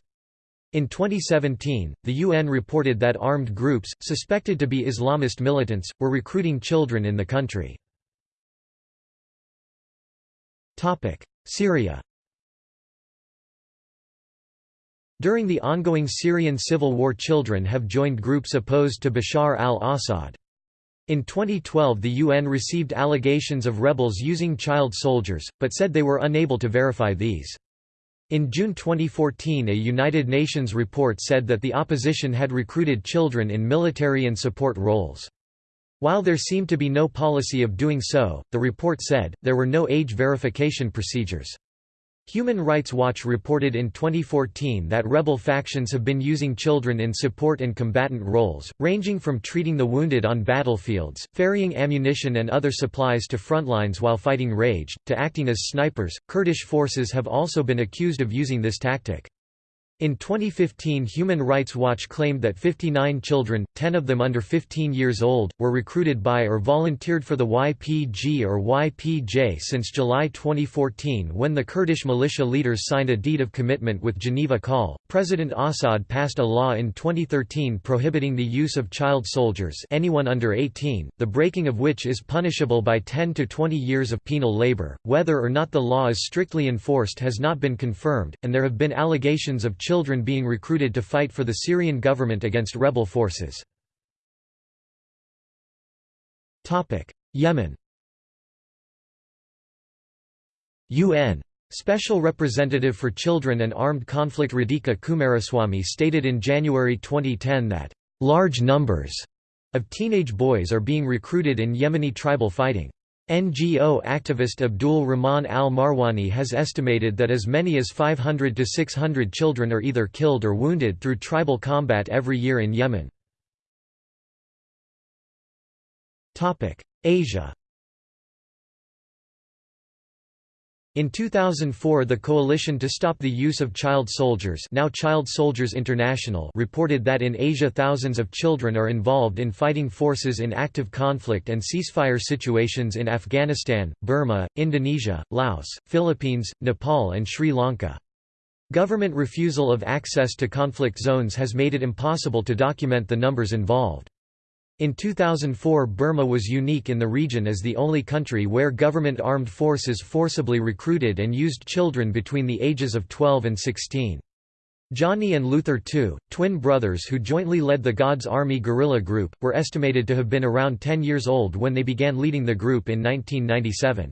[SPEAKER 1] In 2017, the UN reported that armed groups, suspected to be Islamist militants, were recruiting children in the country. Syria During the ongoing Syrian civil war children have joined groups opposed to Bashar al-Assad. In 2012 the UN received allegations of rebels using child soldiers, but said they were unable to verify these. In June 2014 a United Nations report said that the opposition had recruited children in military and support roles. While there seemed to be no policy of doing so, the report said, there were no age verification procedures. Human Rights Watch reported in 2014 that rebel factions have been using children in support and combatant roles, ranging from treating the wounded on battlefields, ferrying ammunition and other supplies to frontlines while fighting rage, to acting as snipers. Kurdish forces have also been accused of using this tactic. In 2015 Human Rights Watch claimed that 59 children, 10 of them under 15 years old, were recruited by or volunteered for the YPG or YPJ since July 2014 when the Kurdish militia leaders signed a deed of commitment with Geneva Call. President Assad passed a law in 2013 prohibiting the use of child soldiers anyone under 18, the breaking of which is punishable by 10 to 20 years of penal labor. Whether or not the law is strictly enforced has not been confirmed, and there have been allegations of children being recruited to fight for the Syrian government against rebel forces. Yemen UN Special Representative for Children and Armed Conflict Radhika Coomaraswamy stated in January 2010 that, "...large numbers," of teenage boys are being recruited in Yemeni tribal fighting. NGO activist Abdul Rahman al-Marwani has estimated that as many as 500 to 600 children are either killed or wounded through tribal combat every year in Yemen. Asia In 2004 the Coalition to Stop the Use of Child Soldiers now Child Soldiers International reported that in Asia thousands of children are involved in fighting forces in active conflict and ceasefire situations in Afghanistan, Burma, Indonesia, Laos, Philippines, Nepal and Sri Lanka. Government refusal of access to conflict zones has made it impossible to document the numbers involved. In 2004 Burma was unique in the region as the only country where government armed forces forcibly recruited and used children between the ages of 12 and 16. Johnny and Luther Htoo, twin brothers who jointly led the God's Army guerrilla group, were estimated to have been around 10 years old when they began leading the group in 1997.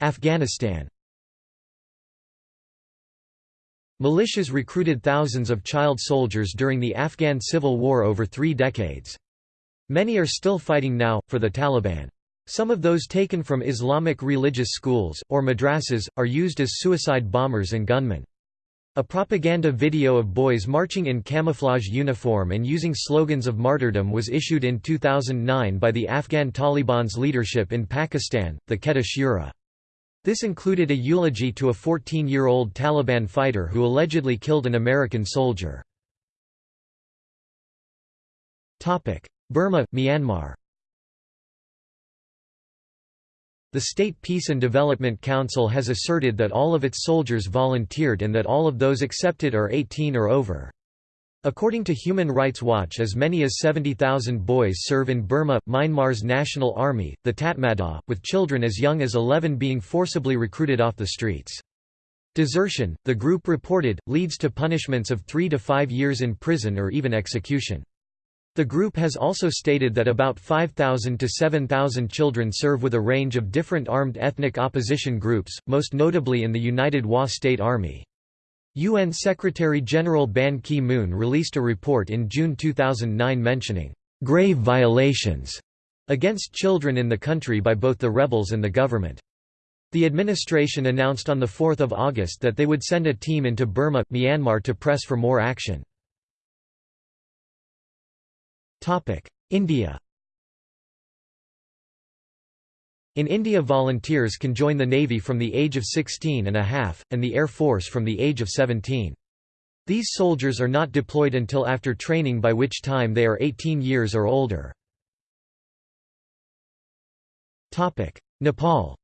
[SPEAKER 1] Afghanistan Militias recruited thousands of child soldiers during the Afghan civil war over three decades. Many are still fighting now, for the Taliban. Some of those taken from Islamic religious schools, or madrasas, are used as suicide bombers and gunmen. A propaganda video of boys marching in camouflage uniform and using slogans of martyrdom was issued in 2009 by the Afghan Taliban's leadership in Pakistan, the Quetta Shura. This included a eulogy to a 14-year-old Taliban fighter who allegedly killed an American soldier. Burma, Myanmar The State Peace and Development Council has asserted that all of its soldiers volunteered and that all of those accepted are 18 or over. According to Human Rights Watch as many as 70,000 boys serve in Burma, Myanmar's national army, the Tatmadaw, with children as young as 11 being forcibly recruited off the streets. Desertion, the group reported, leads to punishments of three to five years in prison or even execution. The group has also stated that about 5,000 to 7,000 children serve with a range of different armed ethnic opposition groups, most notably in the United Wa State Army. UN Secretary-General Ban Ki-moon released a report in June 2009 mentioning grave violations against children in the country by both the rebels and the government. The administration announced on 4 August that they would send a team into Burma, Myanmar to press for more action. India In India volunteers can join the Navy from the age of 16 and a half, and the Air Force from the age of 17. These soldiers are not deployed until after training by which time they are 18 years or older. Nepal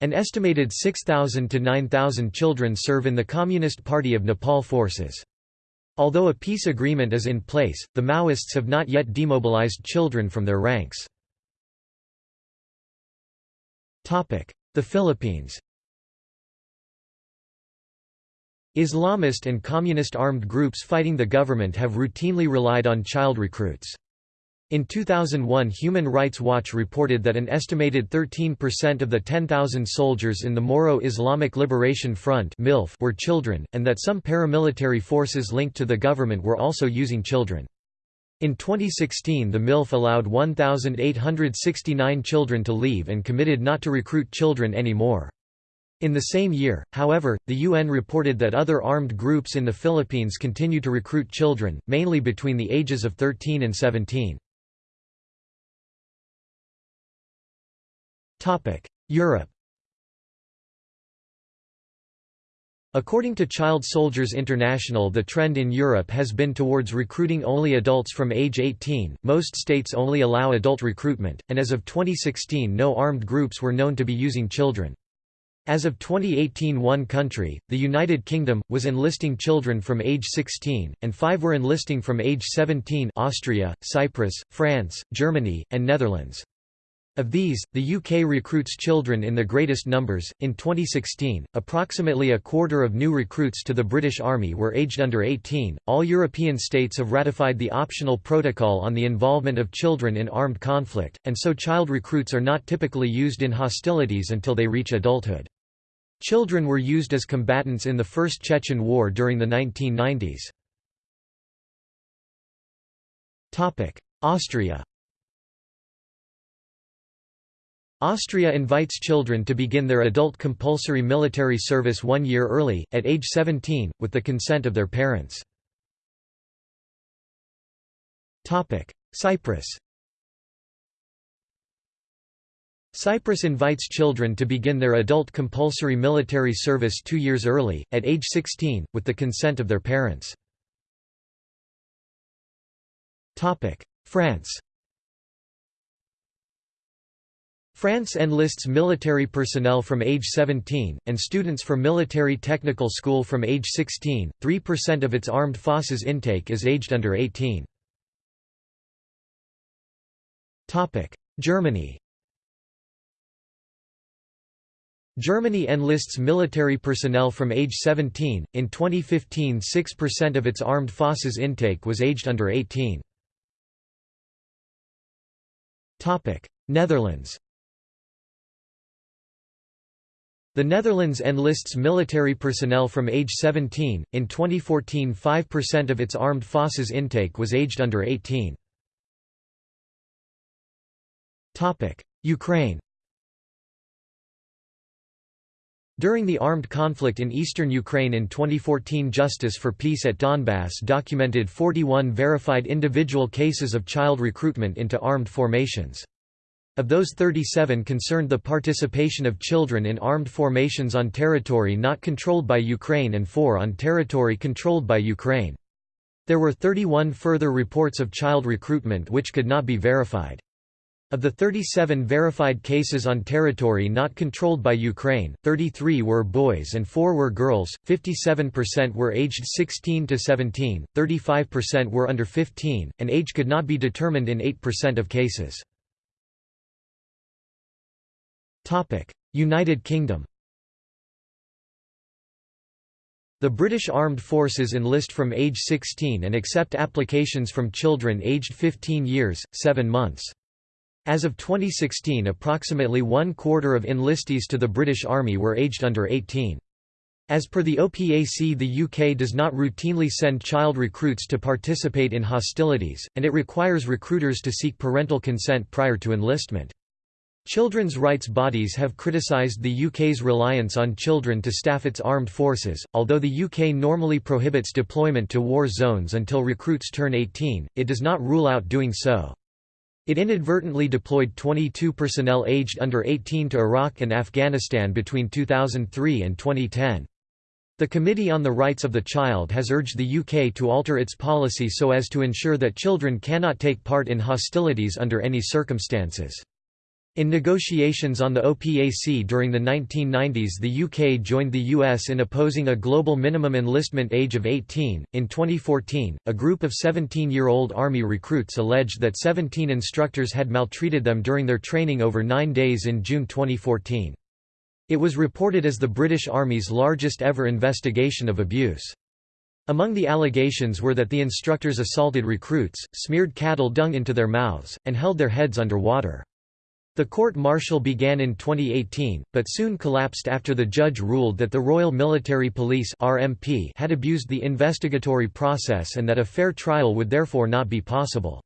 [SPEAKER 1] An estimated 6,000 to 9,000 children serve in the Communist Party of Nepal forces. Although a peace agreement is in place, the Maoists have not yet demobilized children from their ranks. The Philippines Islamist and communist armed groups fighting the government have routinely relied on child recruits. In 2001 Human Rights Watch reported that an estimated 13% of the 10,000 soldiers in the Moro Islamic Liberation Front were children, and that some paramilitary forces linked to the government were also using children. In 2016 the MILF allowed 1,869 children to leave and committed not to recruit children anymore. In the same year, however, the UN reported that other armed groups in the Philippines continue to recruit children, mainly between the ages of 13 and 17. Europe According to Child Soldiers International the trend in Europe has been towards recruiting only adults from age 18, most states only allow adult recruitment, and as of 2016 no armed groups were known to be using children. As of 2018 one country, the United Kingdom, was enlisting children from age 16, and five were enlisting from age 17 Austria, Cyprus, France, Germany, and Netherlands. Of these, the UK recruits children in the greatest numbers. In 2016, approximately a quarter of new recruits to the British Army were aged under 18. All European states have ratified the optional protocol on the involvement of children in armed conflict, and so child recruits are not typically used in hostilities until they reach adulthood. Children were used as combatants in the First Chechen War during the 1990s. Austria Austria invites children to begin their adult compulsory military service one year early, at age 17, with the consent of their parents. Cyprus Cyprus invites children to begin their adult compulsory military service two years early, at age 16, with the consent of their parents. France France enlists military personnel from age 17, and students for military technical school from age 16. 3% of its armed forces intake is aged under 18. Germany Germany enlists military personnel from age 17. In 2015, 6% of its armed forces intake was aged under 18. Topic: Netherlands The Netherlands enlists military personnel from age 17. In 2014, 5% of its armed forces intake was aged under 18. Topic: Ukraine. During the armed conflict in eastern Ukraine in 2014 Justice for Peace at Donbass documented 41 verified individual cases of child recruitment into armed formations. Of those 37 concerned the participation of children in armed formations on territory not controlled by Ukraine and four on territory controlled by Ukraine. There were 31 further reports of child recruitment which could not be verified. Of the 37 verified cases on territory not controlled by Ukraine, 33 were boys and 4 were girls, 57% were aged 16 to 17, 35% were under 15, and age could not be determined in 8% of cases. United Kingdom The British Armed Forces enlist from age 16 and accept applications from children aged 15 years, 7 months. As of 2016 approximately one quarter of enlistees to the British Army were aged under 18. As per the OPAC the UK does not routinely send child recruits to participate in hostilities, and it requires recruiters to seek parental consent prior to enlistment. Children's rights bodies have criticised the UK's reliance on children to staff its armed forces. Although the UK normally prohibits deployment to war zones until recruits turn 18, it does not rule out doing so. It inadvertently deployed 22 personnel aged under 18 to Iraq and Afghanistan between 2003 and 2010. The Committee on the Rights of the Child has urged the UK to alter its policy so as to ensure that children cannot take part in hostilities under any circumstances. In negotiations on the OPAC during the 1990s, the UK joined the US in opposing a global minimum enlistment age of 18. In 2014, a group of 17 year old Army recruits alleged that 17 instructors had maltreated them during their training over nine days in June 2014. It was reported as the British Army's largest ever investigation of abuse. Among the allegations were that the instructors assaulted recruits, smeared cattle dung into their mouths, and held their heads under water. The court-martial began in 2018, but soon collapsed after the judge ruled that the Royal Military Police (RMP) had abused the investigatory process and that a fair trial would therefore not be possible.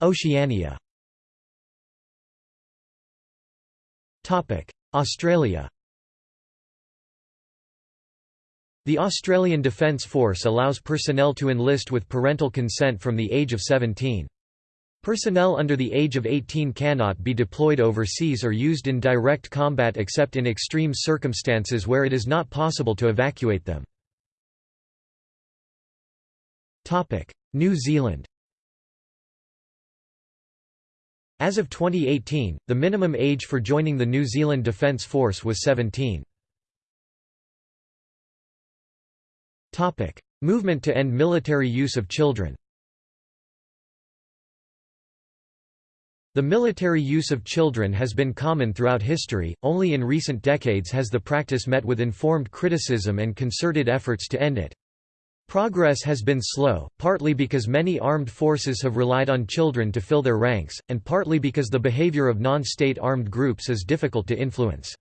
[SPEAKER 1] Oceania. Australia. The Australian Defence Force allows personnel to enlist with parental consent from the age of 17. Personnel under the age of 18 cannot be deployed overseas or used in direct combat except in extreme circumstances where it is not possible to evacuate them. New Zealand As of 2018, the minimum age for joining the New Zealand Defence Force was 17. Movement to end military use of children The military use of children has been common throughout history, only in recent decades has the practice met with informed criticism and concerted efforts to end it. Progress has been slow, partly because many armed forces have relied on children to fill their ranks, and partly because the behavior of non-state armed groups is difficult to influence.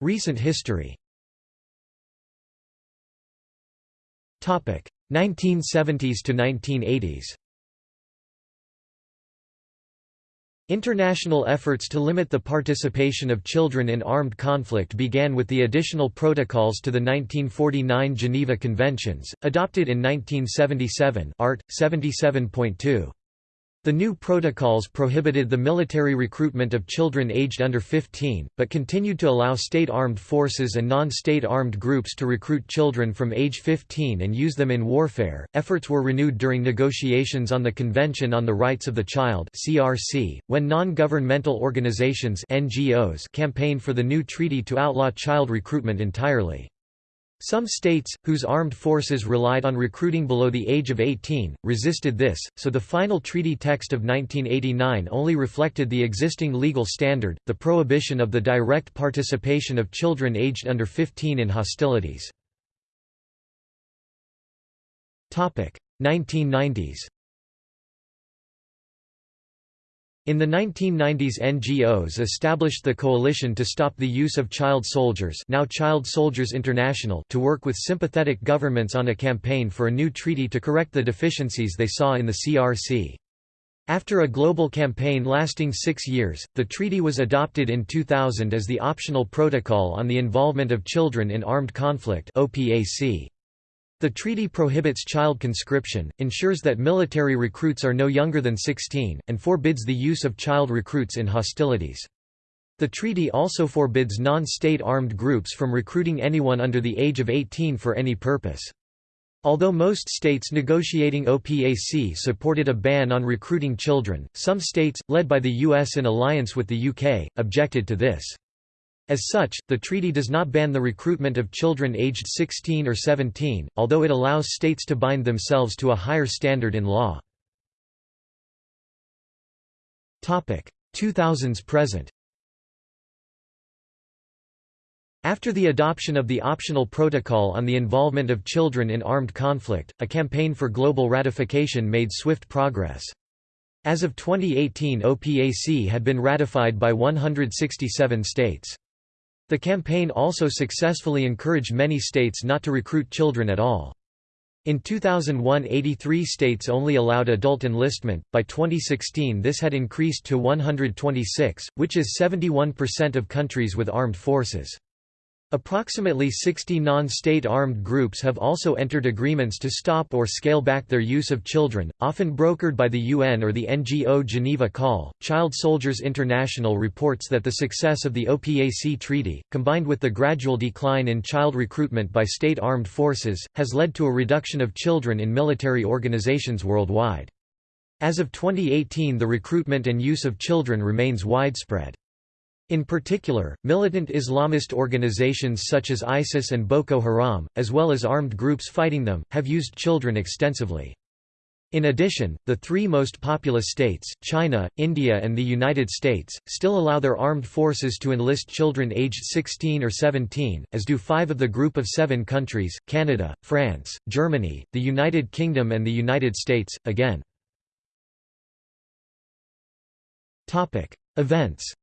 [SPEAKER 1] Recent history 1970s to 1980s International efforts to limit the participation of children in armed conflict began with the additional protocols to the 1949 Geneva Conventions, adopted in 1977 Art. 77.2. The new protocols prohibited the military recruitment of children aged under 15, but continued to allow state armed forces and non-state armed groups to recruit children from age 15 and use them in warfare. Efforts were renewed during negotiations on the Convention on the Rights of the Child when non-governmental organizations (NGOs) campaigned for the new treaty to outlaw child recruitment entirely. Some states, whose armed forces relied on recruiting below the age of 18, resisted this, so the final treaty text of 1989 only reflected the existing legal standard, the prohibition of the direct participation of children aged under 15 in hostilities. 1990s In the 1990s NGOs established the Coalition to Stop the Use of Child Soldiers now Child Soldiers International to work with sympathetic governments on a campaign for a new treaty to correct the deficiencies they saw in the CRC. After a global campaign lasting six years, the treaty was adopted in 2000 as the Optional Protocol on the Involvement of Children in Armed Conflict OPAC. The treaty prohibits child conscription, ensures that military recruits are no younger than 16, and forbids the use of child recruits in hostilities. The treaty also forbids non-state armed groups from recruiting anyone under the age of 18 for any purpose. Although most states negotiating OPAC supported a ban on recruiting children, some states, led by the US in alliance with the UK, objected to this. As such, the treaty does not ban the recruitment of children aged 16 or 17, although it allows states to bind themselves to a higher standard in law. 2000s present After the adoption of the optional protocol on the involvement of children in armed conflict, a campaign for global ratification made swift progress. As of 2018 OPAC had been ratified by 167 states. The campaign also successfully encouraged many states not to recruit children at all. In 2001 83 states only allowed adult enlistment, by 2016 this had increased to 126, which is 71% of countries with armed forces. Approximately 60 non-state armed groups have also entered agreements to stop or scale back their use of children, often brokered by the UN or the NGO Geneva Call. Child Soldiers International reports that the success of the OPAC treaty, combined with the gradual decline in child recruitment by state armed forces, has led to a reduction of children in military organizations worldwide. As of 2018 the recruitment and use of children remains widespread. In particular, militant Islamist organizations such as ISIS and Boko Haram, as well as armed groups fighting them, have used children extensively. In addition, the three most populous states, China, India and the United States, still allow their armed forces to enlist children aged 16 or 17, as do five of the Group of Seven countries, Canada, France, Germany, the United Kingdom and the United States, again. Events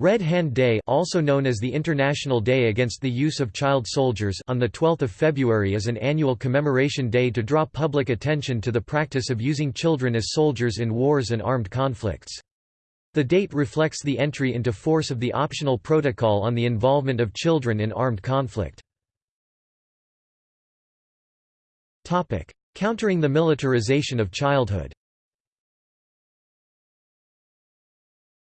[SPEAKER 1] Red Hand Day also known as the International Day Against the Use of Child Soldiers on 12 February is an annual commemoration day to draw public attention to the practice of using children as soldiers in wars and armed conflicts. The date reflects the entry into force of the optional protocol on the involvement of children in armed conflict. Countering the militarization of childhood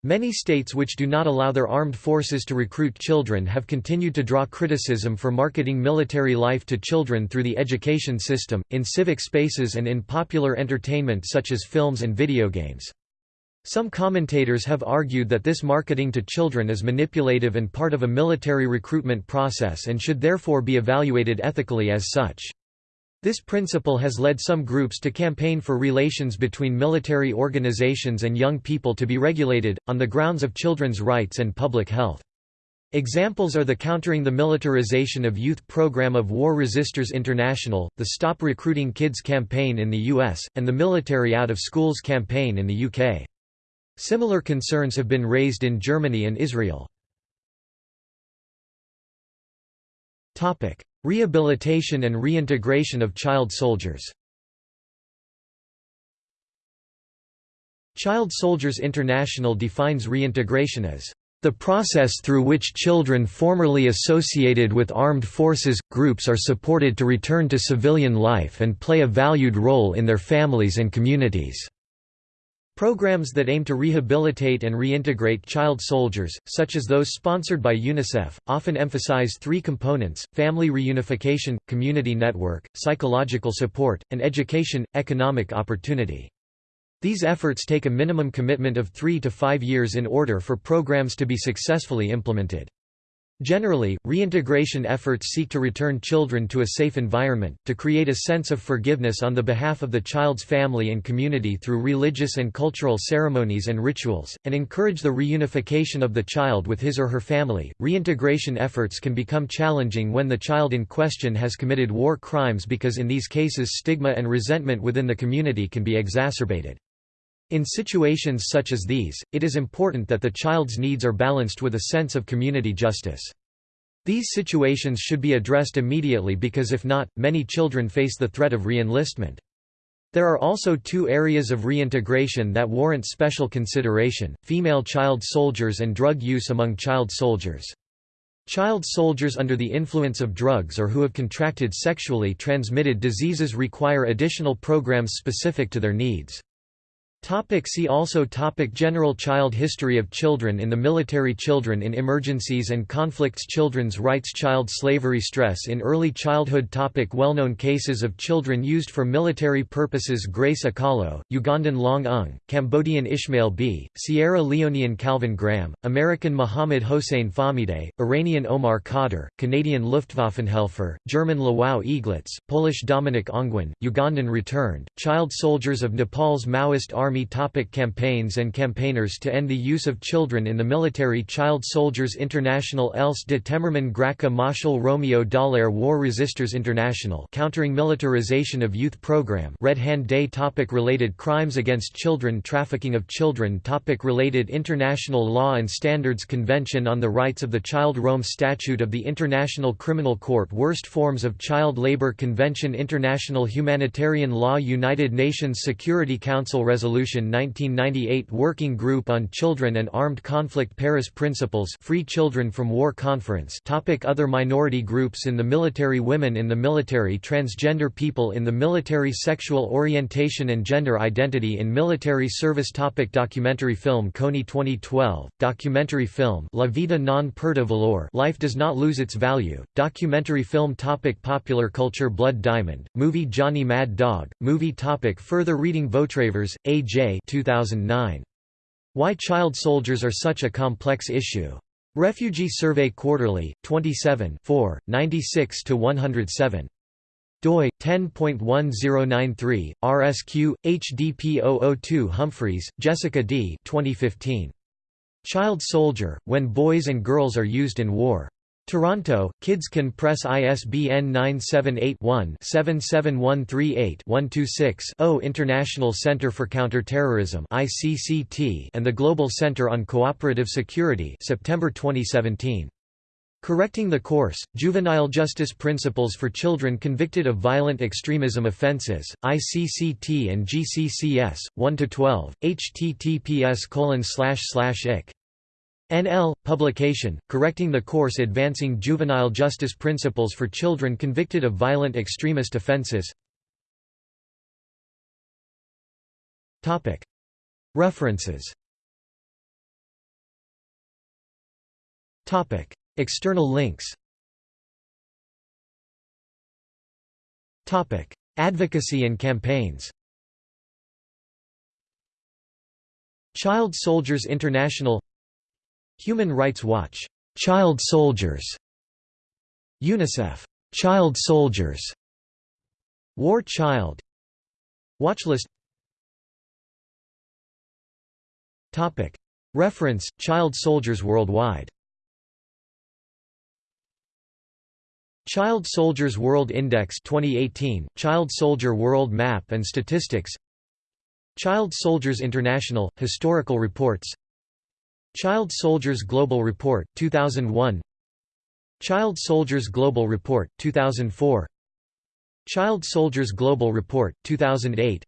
[SPEAKER 1] Many states which do not allow their armed forces to recruit children have continued to draw criticism for marketing military life to children through the education system, in civic spaces and in popular entertainment such as films and video games. Some commentators have argued that this marketing to children is manipulative and part of a military recruitment process and should therefore be evaluated ethically as such. This principle has led some groups to campaign for relations between military organizations and young people to be regulated, on the grounds of children's rights and public health. Examples are the Countering the Militarization of Youth program of War Resisters International, the Stop Recruiting Kids campaign in the US, and the Military Out of Schools campaign in the UK. Similar concerns have been raised in Germany and Israel. Rehabilitation and reintegration of child soldiers Child Soldiers International defines reintegration as the process through which children formerly associated with armed forces, groups are supported to return to civilian life and play a valued role in their families and communities. Programs that aim to rehabilitate and reintegrate child soldiers, such as those sponsored by UNICEF, often emphasize three components, family reunification, community network, psychological support, and education, economic opportunity. These efforts take a minimum commitment of three to five years in order for programs to be successfully implemented. Generally, reintegration efforts seek to return children to a safe environment, to create a sense of forgiveness on the behalf of the child's family and community through religious and cultural ceremonies and rituals, and encourage the reunification of the child with his or her family. Reintegration efforts can become challenging when the child in question has committed war crimes because in these cases stigma and resentment within the community can be exacerbated. In situations such as these, it is important that the child's needs are balanced with a sense of community justice. These situations should be addressed immediately because if not, many children face the threat of re-enlistment. There are also two areas of reintegration that warrant special consideration, female child soldiers and drug use among child soldiers. Child soldiers under the influence of drugs or who have contracted sexually transmitted diseases require additional programs specific to their needs. Topic see also topic General child history of children in the military Children in emergencies and conflicts Children's rights Child slavery Stress in early childhood topic Well-known cases of children used for military purposes Grace Akallo, Ugandan Loung Ung, Cambodian Ishmael Beah, Sierra Leonean Calvin Graham, American Mohammed Hossein Fahmideh, Iranian Omar Khadr, Canadian Luftwaffenhelfer, German Lwów Eaglets, Polish Dominik Ongwen, Ugandan Returned, Child soldiers of Nepal's Maoist army Army topic Campaigns and campaigners to end the use of children in the military Child Soldiers International Else de Temmerman Graça Machel Romeo Dallaire War Resisters International Countering Militarization of Youth Program Red Hand Day topic Related crimes against children Trafficking of children topic Related international law and standards Convention on the Rights of the Child Rome Statute of the International Criminal Court Worst forms of child labor Convention International Humanitarian Law United Nations Security Council Resolution Resolution 1998 Working Group on Children and Armed Conflict Paris Principles Free Children from War Conference. Topic Other minority groups in the military Women in the military Transgender people in the military Sexual orientation and gender identity in military service. Topic Documentary film Kony 2012, documentary film La Vida non perde valor Life Does Not Lose Its Value, documentary film topic Popular culture Blood Diamond, movie Johnny Mad Dog, movie topic Further reading Vautravers, A. J. 2009. Why Child Soldiers Are Such a Complex Issue. Refugee Survey Quarterly, 27 4, 96–107 doi 10.1093 RSQ HDP 002 Humphreys, Jessica D. 2015. Child Soldier: When Boys and Girls Are Used in War. Toronto, Kids Can Press ISBN 978-1-77138-126-0 International Center for Counterterrorism ICCT and the Global Center on Cooperative Security September 2017. Correcting the Course, Juvenile Justice Principles for Children Convicted of Violent Extremism Offences, ICCT and GCCS, 1–12, https ic NL, publication, Correcting the Course Advancing Juvenile Justice Principles for Children Convicted of Violent Extremist Offenses. References. External links. Advocacy and campaigns. Child Soldiers International Human Rights Watch, "'Child Soldiers' UNICEF, "'Child Soldiers' War Child. Watchlist. Topic. Reference, Child Soldiers Worldwide. Child Soldiers World Index 2018, Child Soldier World Map and Statistics. Child Soldiers International, Historical Reports Child Soldiers Global Report, 2001 Child Soldiers Global Report, 2004 Child Soldiers Global Report, 2008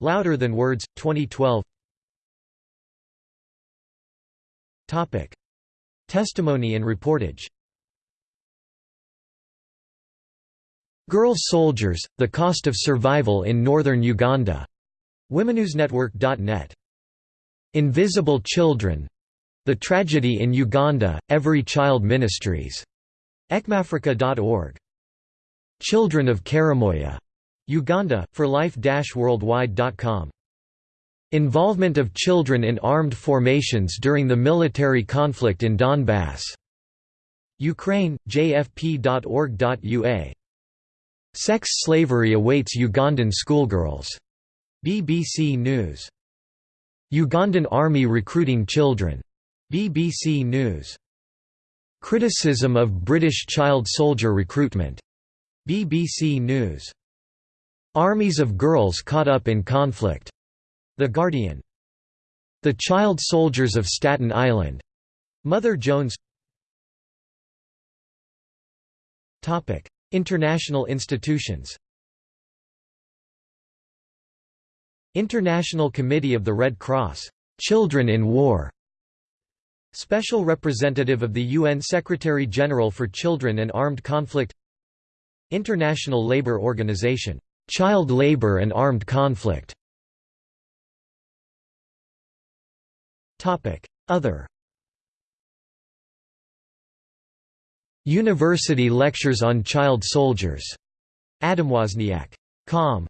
[SPEAKER 1] Louder Than Words, 2012 Topic. Testimony and reportage. Girl Soldiers, The Cost of Survival in Northern Uganda. WomenNewsNetwork.net. Invisible Children The Tragedy in Uganda, Every Child Ministries. ECMAfrica.org. Children of Karamoja. Uganda, for life-worldwide.com. Involvement of children in armed formations during the military conflict in Donbass. Ukraine, jfp.org.ua. Sex slavery awaits Ugandan schoolgirls. BBC News. Ugandan Army recruiting children. BBC News. Criticism of British child soldier recruitment. BBC News. Armies of girls caught up in conflict. The Guardian. The Child Soldiers of Staten Island. Mother Jones International institutions International Committee of the Red Cross, "'Children in War' Special Representative of the UN Secretary-General for Children and Armed Conflict International Labour Organization, "'Child Labour and Armed Conflict' Other University Lectures on Child Soldiers. Adam Wozniak. Com.